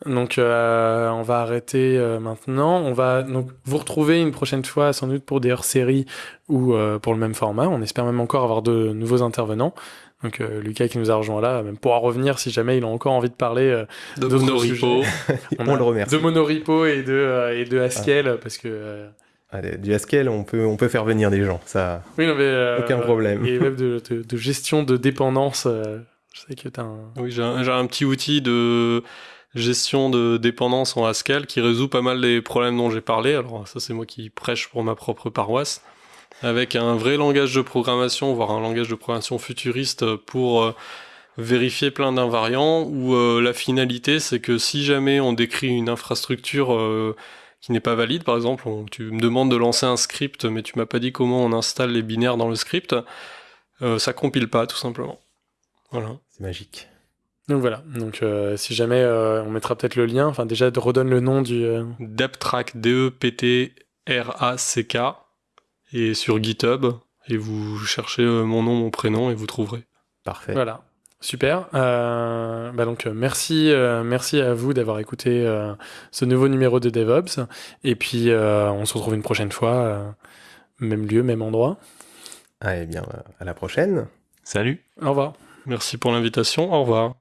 Donc euh, on va arrêter euh, maintenant. On va donc vous retrouver une prochaine fois sans doute pour des hors-séries ou euh, pour le même format. On espère même encore avoir de nouveaux intervenants. Donc euh, Lucas qui nous a rejoint là, même pourra revenir si jamais il a encore envie de parler euh, De monorepo. on, le remercie. de Monorepo et de euh, et de Haskell parce que euh, Allez, du Haskell, on peut, on peut faire venir des gens. Ça, oui non mais euh, Aucun problème. et même de, de, de gestion de dépendance. euh, je sais que t'as un Oui, j'ai un, j'ai un petit outil de gestion de dépendance en Haskell qui résout pas mal des problèmes dont j'ai parlé. Alors ça c'est moi qui prêche pour ma propre paroisse. Avec un vrai langage de programmation, voire un langage de programmation futuriste pour euh, vérifier plein d'invariants où euh, la finalité c'est que si jamais on décrit une infrastructure euh, qui n'est pas valide, par exemple, on- tu me demandes de lancer un script mais tu m'as pas dit comment on installe les binaires dans le script, euh, ça compile pas tout simplement. Voilà. c'est magique. donc voilà donc euh, si jamais euh, on mettra peut-être le lien enfin déjà redonne le nom du euh, Deptrack, D-E-P-T-R-A-C-K, et sur GitHub, et vous cherchez euh, mon nom, mon prénom, et vous trouverez. Parfait. voilà Super. Euh, bah donc merci, euh, merci à vous d'avoir écouté euh, ce nouveau numéro de DevOps. Et puis on se retrouve une prochaine fois, même lieu, même endroit. Ah, eh bien, à la prochaine. Salut. Au revoir. Merci pour l'invitation. Au revoir.